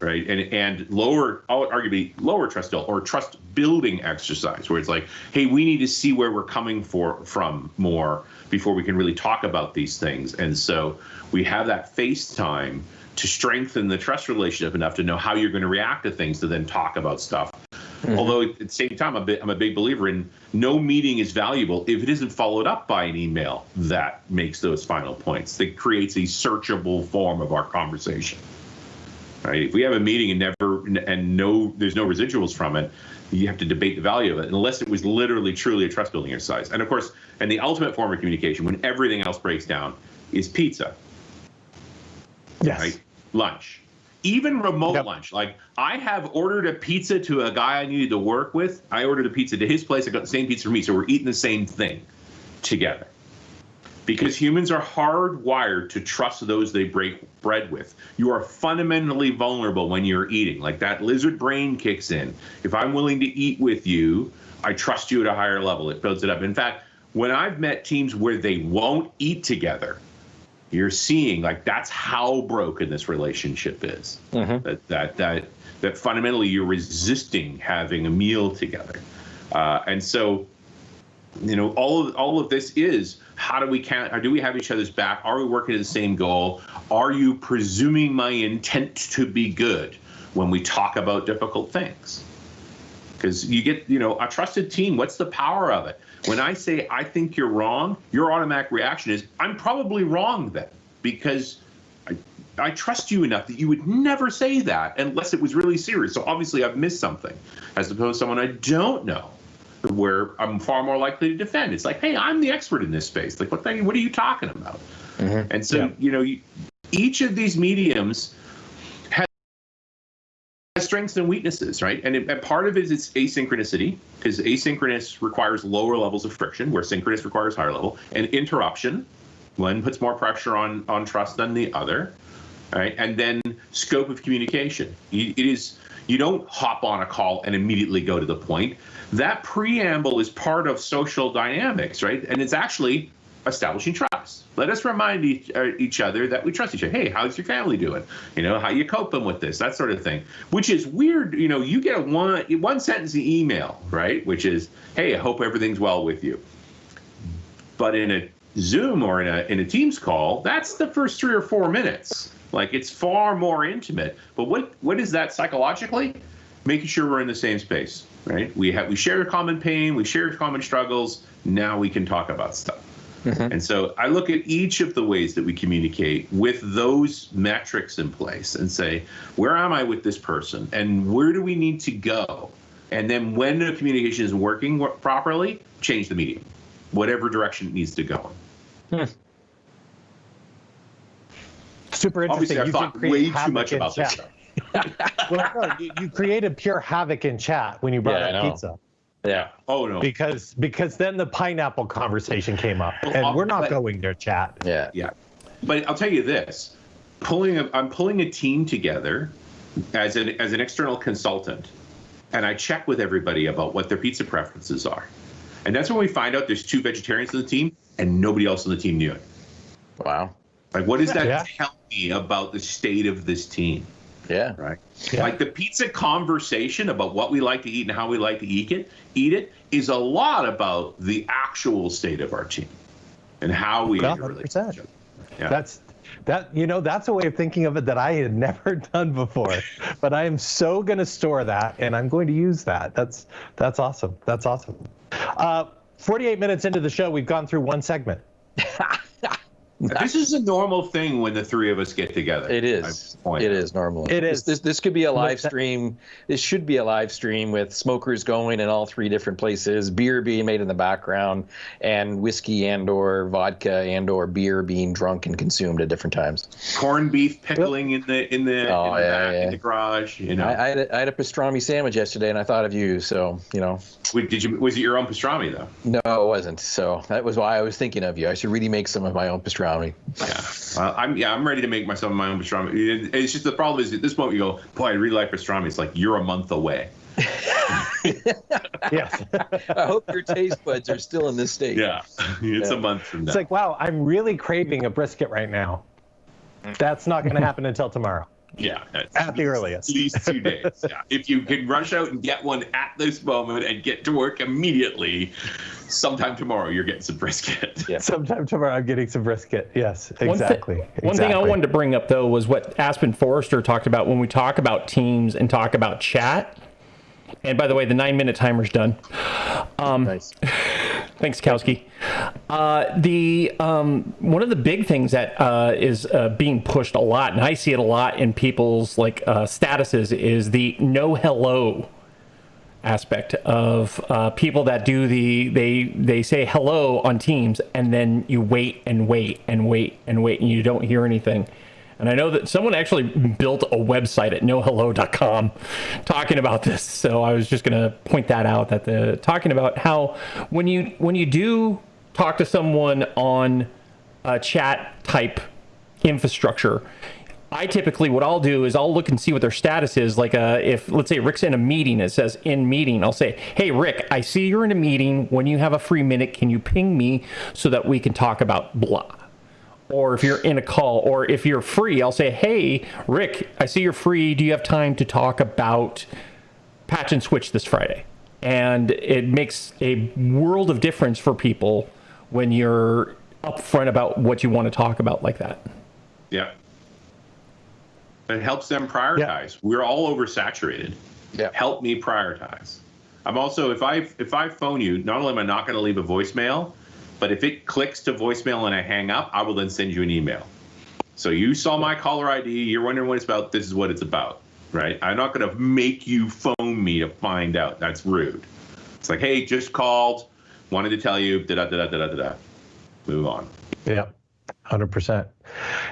right? And and lower, arguably lower trust still, or trust building exercise, where it's like, hey, we need to see where we're coming for from more before we can really talk about these things. And so we have that face time to strengthen the trust relationship enough to know how you're going to react to things to then talk about stuff mm-hmm. Although at the same time, I'm a, bit, I'm a big believer in no meeting is valuable if it isn't followed up by an email that makes those final points. That creates a searchable form of our conversation. Right? If we have a meeting and never and no, there's no residuals from it, you have to debate the value of it unless it was literally truly a trust building exercise. And of course, and the ultimate form of communication when everything else breaks down is pizza. Yes. Right? Lunch. Even remote Yep. lunch. Like I have ordered a pizza to a guy I needed to work with. I ordered a pizza to his place. I got the same pizza for me. So we're eating the same thing together. Because humans are hardwired to trust those they break bread with. You are fundamentally vulnerable when you're eating. Like that lizard brain kicks in. If I'm willing to eat with you, I trust you at a higher level. It builds it up. In fact, when I've met teams where they won't eat together, you're seeing like that's how broken this relationship is. That that that that fundamentally you're resisting having a meal together, uh, and so you know all of all of this is how do we count? How do we have each other's back? Are we working to the same goal? Are you presuming my intent to be good when we talk about difficult things? because you get you know a trusted team what's the power of it when i say i think you're wrong your automatic reaction is i'm probably wrong then because I, I trust you enough that you would never say that unless it was really serious so obviously i've missed something as opposed to someone i don't know where i'm far more likely to defend it's like hey i'm the expert in this space like what, the, what are you talking about mm-hmm. and so Yeah. you know you, each of these mediums has strengths and weaknesses, right? And, it, and part of it is its asynchronicity, because asynchronous requires lower levels of friction, where synchronous requires higher level, and interruption. One puts more pressure on on trust than the other, right? And then scope of communication. You- It is you don't hop on a call and immediately go to the point. That preamble is part of social dynamics, right? And it's actually establishing trust. Let us remind each, uh, each other that we trust each other. Hey, how's your family doing? You know, how you coping with this? That sort of thing. Which is weird. You know, you get a one one sentence email, right? Which is, hey, I hope everything's well with you. But in a Zoom or in a in a Teams call, that's the first three or four minutes. Like it's far more intimate. But what what is that psychologically? Making sure we're in the same space, right? We have we share a common pain, we share common struggles. Now we can talk about stuff. Mm-hmm. And so I look at each of the ways that we communicate with those metrics in place and say, where am I with this person? And where do we need to go? And then when the communication is working properly, change the medium, whatever direction it needs to go. Hmm. Super Obviously, interesting. I You thought create way too much in about this chat. stuff. [LAUGHS] well, no, you, you created pure havoc in chat when you brought Yeah, up pizza Yeah. Oh, no. because because then the pineapple conversation came up, Well, and we're not but- going there, chat. Yeah. Yeah, but I'll tell you this: pulling, a, I'm pulling a team together as an as an external consultant, and I check with everybody about what their pizza preferences are, and that's when we find out there's two vegetarians on the team, and nobody else on the team knew it. Wow. Like, what does that Yeah. tell me about the state of this team? Yeah. Right. Yeah. Like the pizza conversation about what we like to eat and how we like to eat it, eat it is a lot about the actual state of our team and how we Well, interrelate. 100%. with each other. Yeah. That's that you know that's a way of thinking of it that I had [LAUGHS] never done before, but I am so going to store that and I'm going to use that. That's that's awesome. That's awesome. Uh, 48 minutes into the show, we've gone through one segment. [LAUGHS] This is a normal thing when the three of us get together. It I is. point It out. is normally. It This- This, this could be a live stream. This should be a live stream with smokers going in all three different places, beer being made in the background, and whiskey and or vodka and or beer being drunk and consumed at different times. Corned beef pickling in the in the, Oh, in, the oh, yeah, back, yeah. in the garage. You know, I, I, had a, I had a pastrami sandwich yesterday, and I thought of you. So you know, Wait, did you? Was it your own pastrami though? no, it wasn't. So that was why I was thinking of you. I should really make some of my own pastrami. Yeah, uh, I'm. Yeah, I'm ready to make myself my own pastrami. It- It's just the problem is at this point you go, boy, I really like pastrami. It's like you're a month away. [LAUGHS] Yes. I hope your taste buds are still in this state. Yeah, [LAUGHS] it's Yeah. a month from now. It's like, wow, I'm really craving a brisket right now. That's not going to happen until tomorrow. yeah, at At the least- earliest. At least two days. Yeah, if you can rush out and get one at this moment and get to work immediately, sometime tomorrow you're getting some brisket. Yeah. [LAUGHS] Sometime tomorrow, I'm getting some brisket. Yes, One thi- exactly. One thing I wanted to bring up though was what Aspen Forrester talked about when we talk about teams and talk about chat. And by the way, the nine minute timer's done. Um, Nice. [LAUGHS] Thanks, Kowski. Uh, the um, one of the big things that uh, is uh, being pushed a lot, and I see it a lot in people's like uh, statuses, is the no hello aspect of uh, people that do the they they say hello on Teams, and then you wait and wait and wait and wait, and you don't hear anything. And I know that someone actually built a website at nohello.com talking about this. So I was just going to point that out that the talking about how when you when you do talk to someone on a chat type infrastructure, I typically what I'll do is I'll look and see what their status is. Like uh, if let's say Rick's in a meeting, it says in meeting. I'll say, hey Rick, I see you're in a meeting. When you have a free minute, can you ping me so that we can talk about blah? or if you're in a call, or if you're free, I'll say, "Hey, Rick, I see you're free. Do you have time to talk about patch and switch this Friday?" And it makes a world of difference for people when you're upfront about what you want to talk about like that. Yeah. It helps them prioritize. We're all oversaturated. Yeah. Help me prioritize. I'm also if I if I phone you, not only am I not going to leave a voicemail, but if it clicks to voicemail and I hang up, I will then send you an email. So you saw my caller ID, you're wondering what it's about, this is what it's about, right? I'm not going to make you phone me to find out. That's rude. It's like, hey, just called, wanted to tell you, da da da da da da da. Move on. Yeah, hundred percent.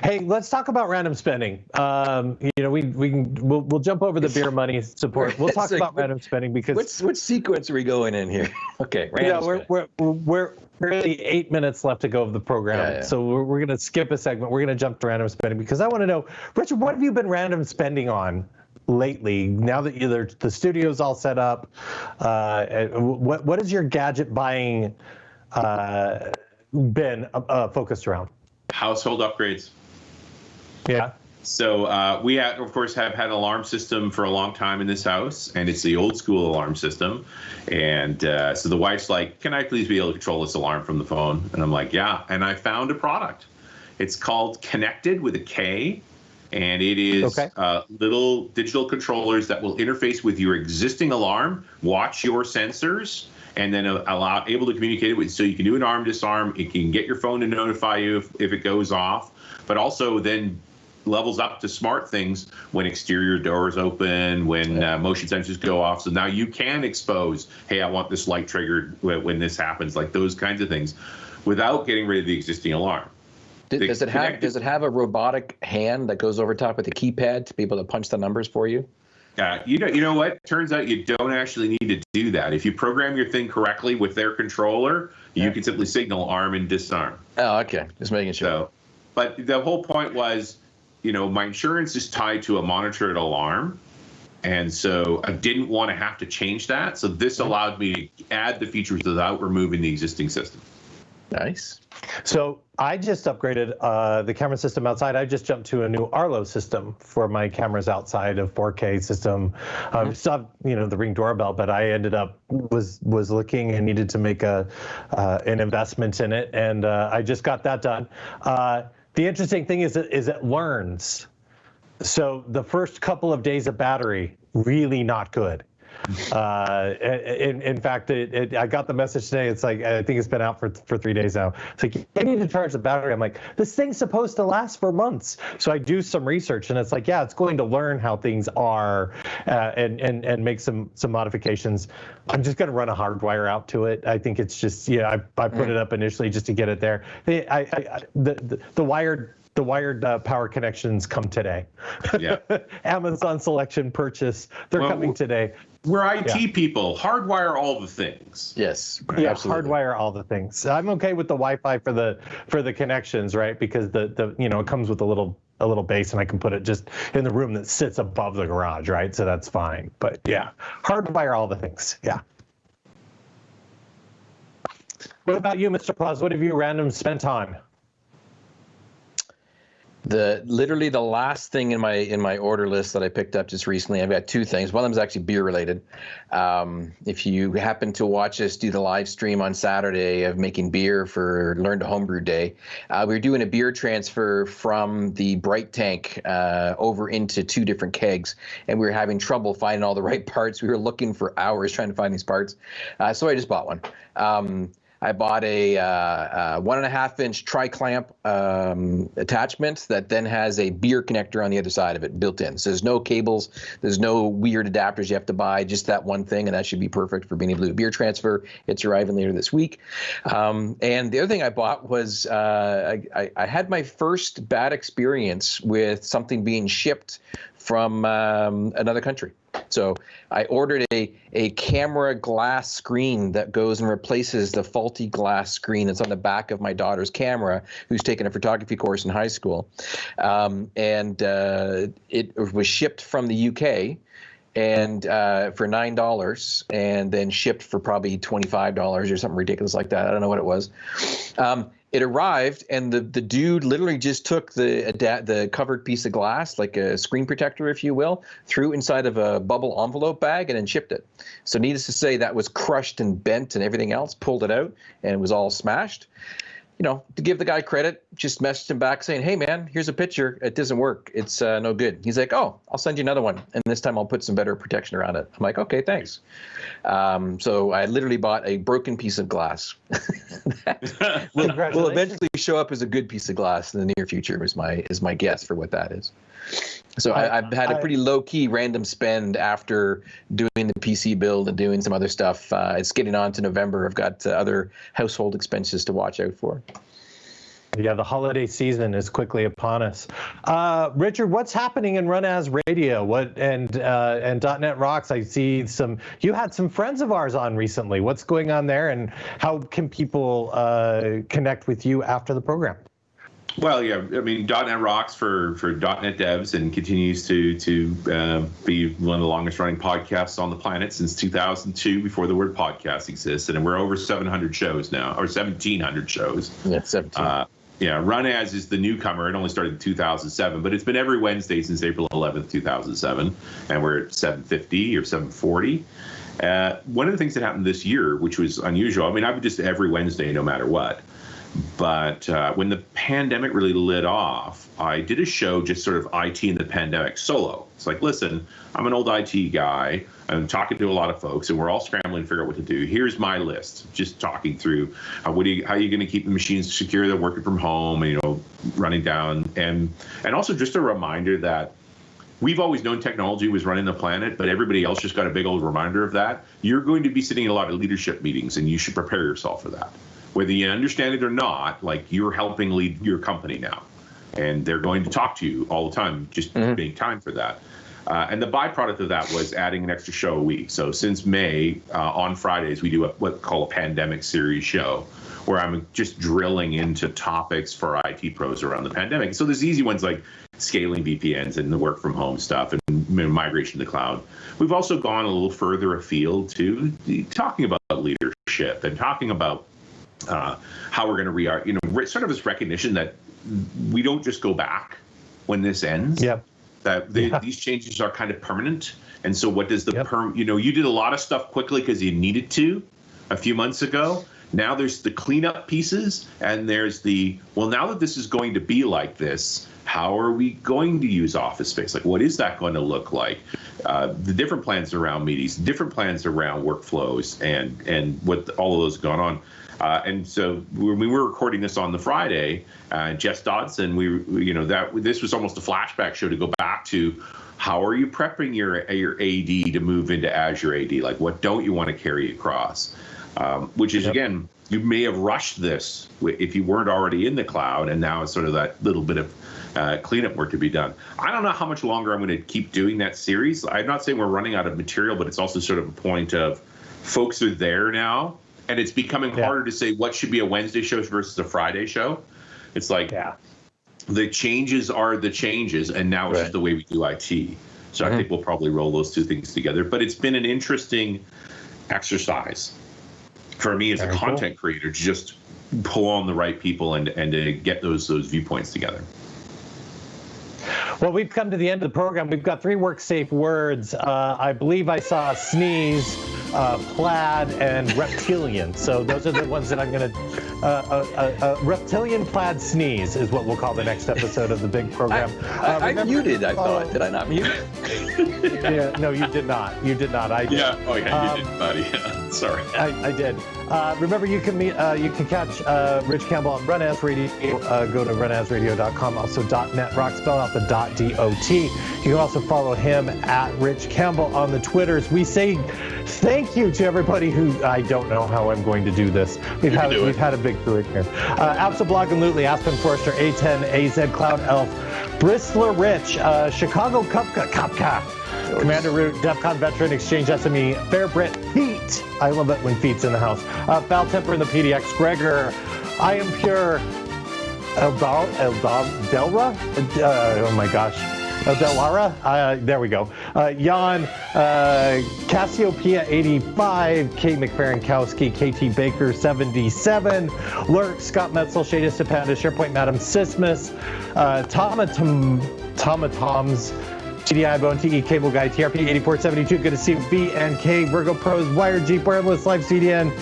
Hey, let's talk about random spending. Um, you know, we we can we'll, we'll jump over the beer money support. We'll [LAUGHS] talk like, about what- random spending because Which which sequence are we going in here? [LAUGHS] Okay, yeah, random we're, spin. we're we're really eight minutes left to go of the program, Yeah, yeah. so we're, we're gonna skip a segment. We're gonna jump to random spending because I want to know, Richard, what have you been random spending on? lately now that you the studio's all set up uh, what what is your gadget buying uh, been uh, focused around Household upgrades. yeah So uh, we, have, of course, have had an alarm system for a long time in this house, and it's the old school alarm system. And uh, so the wife's like, "Can I please be able to control this alarm from the phone?" And I'm like, "Yeah." And I found a product. It's called Konnected with a K, and it is Okay. uh, little digital controllers that will interface with your existing alarm, watch your sensors, and then allow able to communicate with. So you can do an arm disarm. It can get your phone to notify you if, if it goes off, but also then levels up to smart things when exterior doors open, when uh, motion sensors go off. So now you can expose, hey, I want this light triggered when, when this happens, like those kinds of things, without getting rid of the existing alarm. The Does it have does it have a robotic hand that goes over top with the keypad to be able to punch the numbers for you? Uh, you know, you know what? Turns out you don't actually need to do that. If you program your thing correctly with their controller, you can simply signal arm and disarm. Oh, okay. Just making sure. So, but the whole point was, you know, my insurance is tied to a monitored alarm. And so I didn't want to have to change that. So this allowed me to add the features without removing the existing system. Nice. So I just upgraded uh, the camera system outside. I just jumped to a new Arlo system for my cameras outside of 4K system. Um, still have, you know, the Ring doorbell, but I ended up was was looking and needed to make a uh, an investment in it, and uh, I just got that done. Uh, the interesting thing is, it, is it learns. So the first couple of days of battery, really not good. Uh, in, in fact, it, it, I got the message today. It's like I think it's been out for for three days now. It's like you need to charge the battery. I'm like, this thing's supposed to last for months. So I do some research, and it's like, yeah, it's going to learn how things are, uh, and and and make some some modifications. I'm just going to run a hard wire out to it. I think it's just yeah. I, I put it up initially just to get it there. I, I, I the, the the wired the wired uh, power connections come today. Yeah. [LAUGHS] Amazon selection purchase. They're Well, coming today. We're IT Yeah. people. Hardwire all the things. Yes. Yeah, absolutely. hardwire all the things. I'm okay with the Wi-Fi for the for the connections, right? Because the the you know it comes with a little a little base, and I can put it just in the room that sits above the garage, right? So that's fine. But yeah, hardwire all the things. Yeah. What about you, Mr. Claus? What have you random spent on? The literally the last thing in my in my order list that I picked up just recently, I've got two things. One of them is actually beer related. Um, if you happen to watch us do the live stream on Saturday of making beer for Learn to Homebrew Day, uh, we are doing a beer transfer from the Bright Tank uh, over into two different kegs, and we were having trouble finding all the right [LAUGHS] parts. We were looking for hours trying to find these parts, uh, so I just bought one. Um, I bought a, uh, uh, one and a half inch tri clamp um, attachment that then has a beer connector on the other side of it built in. So there's no cables, there's no weird adapters you have to buy, just that one thing, and that should be perfect for being able to do beer transfer. It's arriving later this week. Um, and the other thing I bought was uh, I, I had my first bad experience with something being shipped from um, another country. So I ordered a, a camera glass screen that goes and replaces the faulty glass screen that's on the back of my daughter's camera, who's taken a photography course in high school. Um, and uh, it was shipped from the UK and uh, for nine dollars, and then shipped for probably twenty five dollars or something ridiculous like that. I don't know what it was. Um, it arrived and the, the dude literally just took the the covered piece of glass like a screen protector if you will threw inside of a bubble envelope bag and then shipped it. So needless to say that was crushed and bent and everything else pulled it out and it was all smashed you know, to give the guy credit, just messaged him back saying, "Hey, man, here's a picture. It doesn't work. It's uh, no good." He's like, "Oh, I'll send you another one, and this time I'll put some better protection around it." I'm like, "Okay, thanks." Um, so I literally bought a broken piece of glass. [LAUGHS] will, will eventually show up as a good piece of glass in the near future. Is my is my guess for what that is. So I, have had a pretty low key random spend after doing the PC build and doing some other stuff. Uh, it's getting on to November. I've got uh, other household expenses to watch out for. Yeah, the holiday season is quickly upon us. Uh, Richard, what's happening in RunAs Radio? What and uh, and .NET Rocks? I see some. You had some friends of ours on recently. What's going on there, and how can people uh, connect with you after the program? Well, yeah, I mean, .NET rocks for for .NET devs and continues to to uh, be one of the longest running podcasts on the planet since 2002, before the word podcast existed, and we're over 700 shows now, or 1,700 shows. Yeah, 17. Uh, yeah, Run As is the newcomer. It only started in 2007, but it's been every Wednesday since April 11th, 2007, and we're at 750 or 740. Uh, one of the things that happened this year, which was unusual, I mean, I've just every Wednesday, no matter what. But uh, when the pandemic really lit off, I did a show just sort of IT in the pandemic solo. It's like, listen, I'm an old IT guy. I'm talking to a lot of folks, and we're all scrambling to figure out what to do. Here's my list, just talking through how, what you, how are you going to keep the machines secure? They're working from home, and you know, running down, and and also just a reminder that we've always known technology was running the planet, but everybody else just got a big old reminder of that. You're going to be sitting in a lot of leadership meetings, and you should prepare yourself for that whether you understand it or not, like you're helping lead your company now. And they're going to talk to you all the time. Just mm-hmm. make time for that. Uh, and the byproduct of that was adding an extra show a week. So since May, uh, on Fridays, we do a, what we call a pandemic series show, where I'm just drilling into topics for IT pros around the pandemic. So there's easy ones like scaling VPNs and the work from home stuff and migration to the cloud. We've also gone a little further afield to talking about leadership and talking about uh, how we're going to re you know sort of this recognition that we don't just go back when this ends. Yep. That the, yeah. these changes are kind of permanent. And so what does the yep. perm you know you did a lot of stuff quickly because you needed to a few months ago. Now there's the cleanup pieces and there's the well now that this is going to be like this how are we going to use office space? Like what is that going to look like? Uh, the different plans around meetings different plans around workflows and and what all of those gone on uh, and so when we were recording this on the Friday, uh, Jess Dodson, we, you know, that this was almost a flashback show to go back to how are you prepping your your AD to move into Azure AD? Like, what don't you want to carry across? Um, which is yep. again, you may have rushed this if you weren't already in the cloud, and now it's sort of that little bit of uh, cleanup work to be done. I don't know how much longer I'm going to keep doing that series. I'm not saying we're running out of material, but it's also sort of a point of folks are there now and it's becoming yeah. harder to say what should be a Wednesday show versus a Friday show. It's like yeah. the changes are the changes, and now it's right. just the way we do IT. So mm-hmm. I think we'll probably roll those two things together. But it's been an interesting exercise for me as Very a content cool. creator to just pull on the right people and and to get those those viewpoints together. Well, we've come to the end of the program. We've got three work safe words. Uh, I believe I saw a sneeze, uh, plaid, and reptilian. So those are the ones that I'm going to. Uh, uh, uh, reptilian plaid sneeze is what we'll call the next episode of the big program. I, Uh, I, muted. I thought. Did I not mute? [LAUGHS] yeah, no, you did not. You did not. I did. Yeah. Oh yeah, Um, you did, buddy. Yeah. [LAUGHS] Sorry. I, I did. Uh, remember, you can meet, uh, you can catch uh, Rich Campbell on RunAs Radio. Uh, go to runasradio.com. Also, .net rock spell out the .dot. D-O-T. You can also follow him at Rich Campbell on the Twitters. We say thank you to everybody who I don't know how I'm going to do this. We've You had we've had a big in here. Uh, Absablog and Lutely, Aspen Forester, A10, AZ, Cloud Elf, Bristler Rich, uh, Chicago Kupka, Kupka. Commander Root, DEFCON veteran, Exchange SME, Fair Brit, Feet. I love it when Feet's in the house. Uh, Foul Temper in the PDX, Gregor, I am pure. Eldal, Eldal, Delra? Uh, oh my gosh. Delara? Uh, there we go. Uh, Jan, uh, Cassiopeia 85, Kate McFerrinkowski, KT Baker 77, Lurk, Scott Metzel, Shada Stepanda, SharePoint Madam Sismus, uh, Tomatom, Tomatoms, TDI Bone, TE Cable Guy, TRP 8472. Good to see you. BNK, Virgo Pros, Wired Jeep, Wireless Live CDN,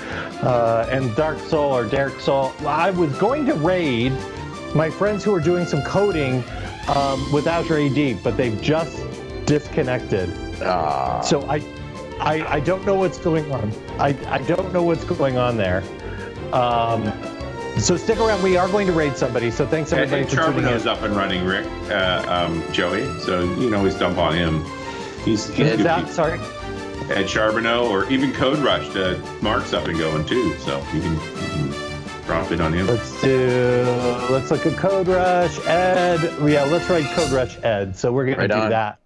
uh, and Dark Soul or Derek Soul. I was going to raid my friends who are doing some coding um, with Azure AD, but they've just disconnected. Ah. So I, I, I don't know what's going on. I, I don't know what's going on there. Um, so stick around. We are going to raid somebody. So thanks And, everybody and for tuning in. Charbeneau's up and running, Rick, uh, um, Joey. So you can always dump on him. He's, he's Is that sorry? Ed Charbeneau or even Code Rush. Uh, Mark's up and going too, so you can, you can drop in on him. Let's do. Let's look at CodeRushed. Yeah, let's write CodeRushed. So we're gonna Right do on. that.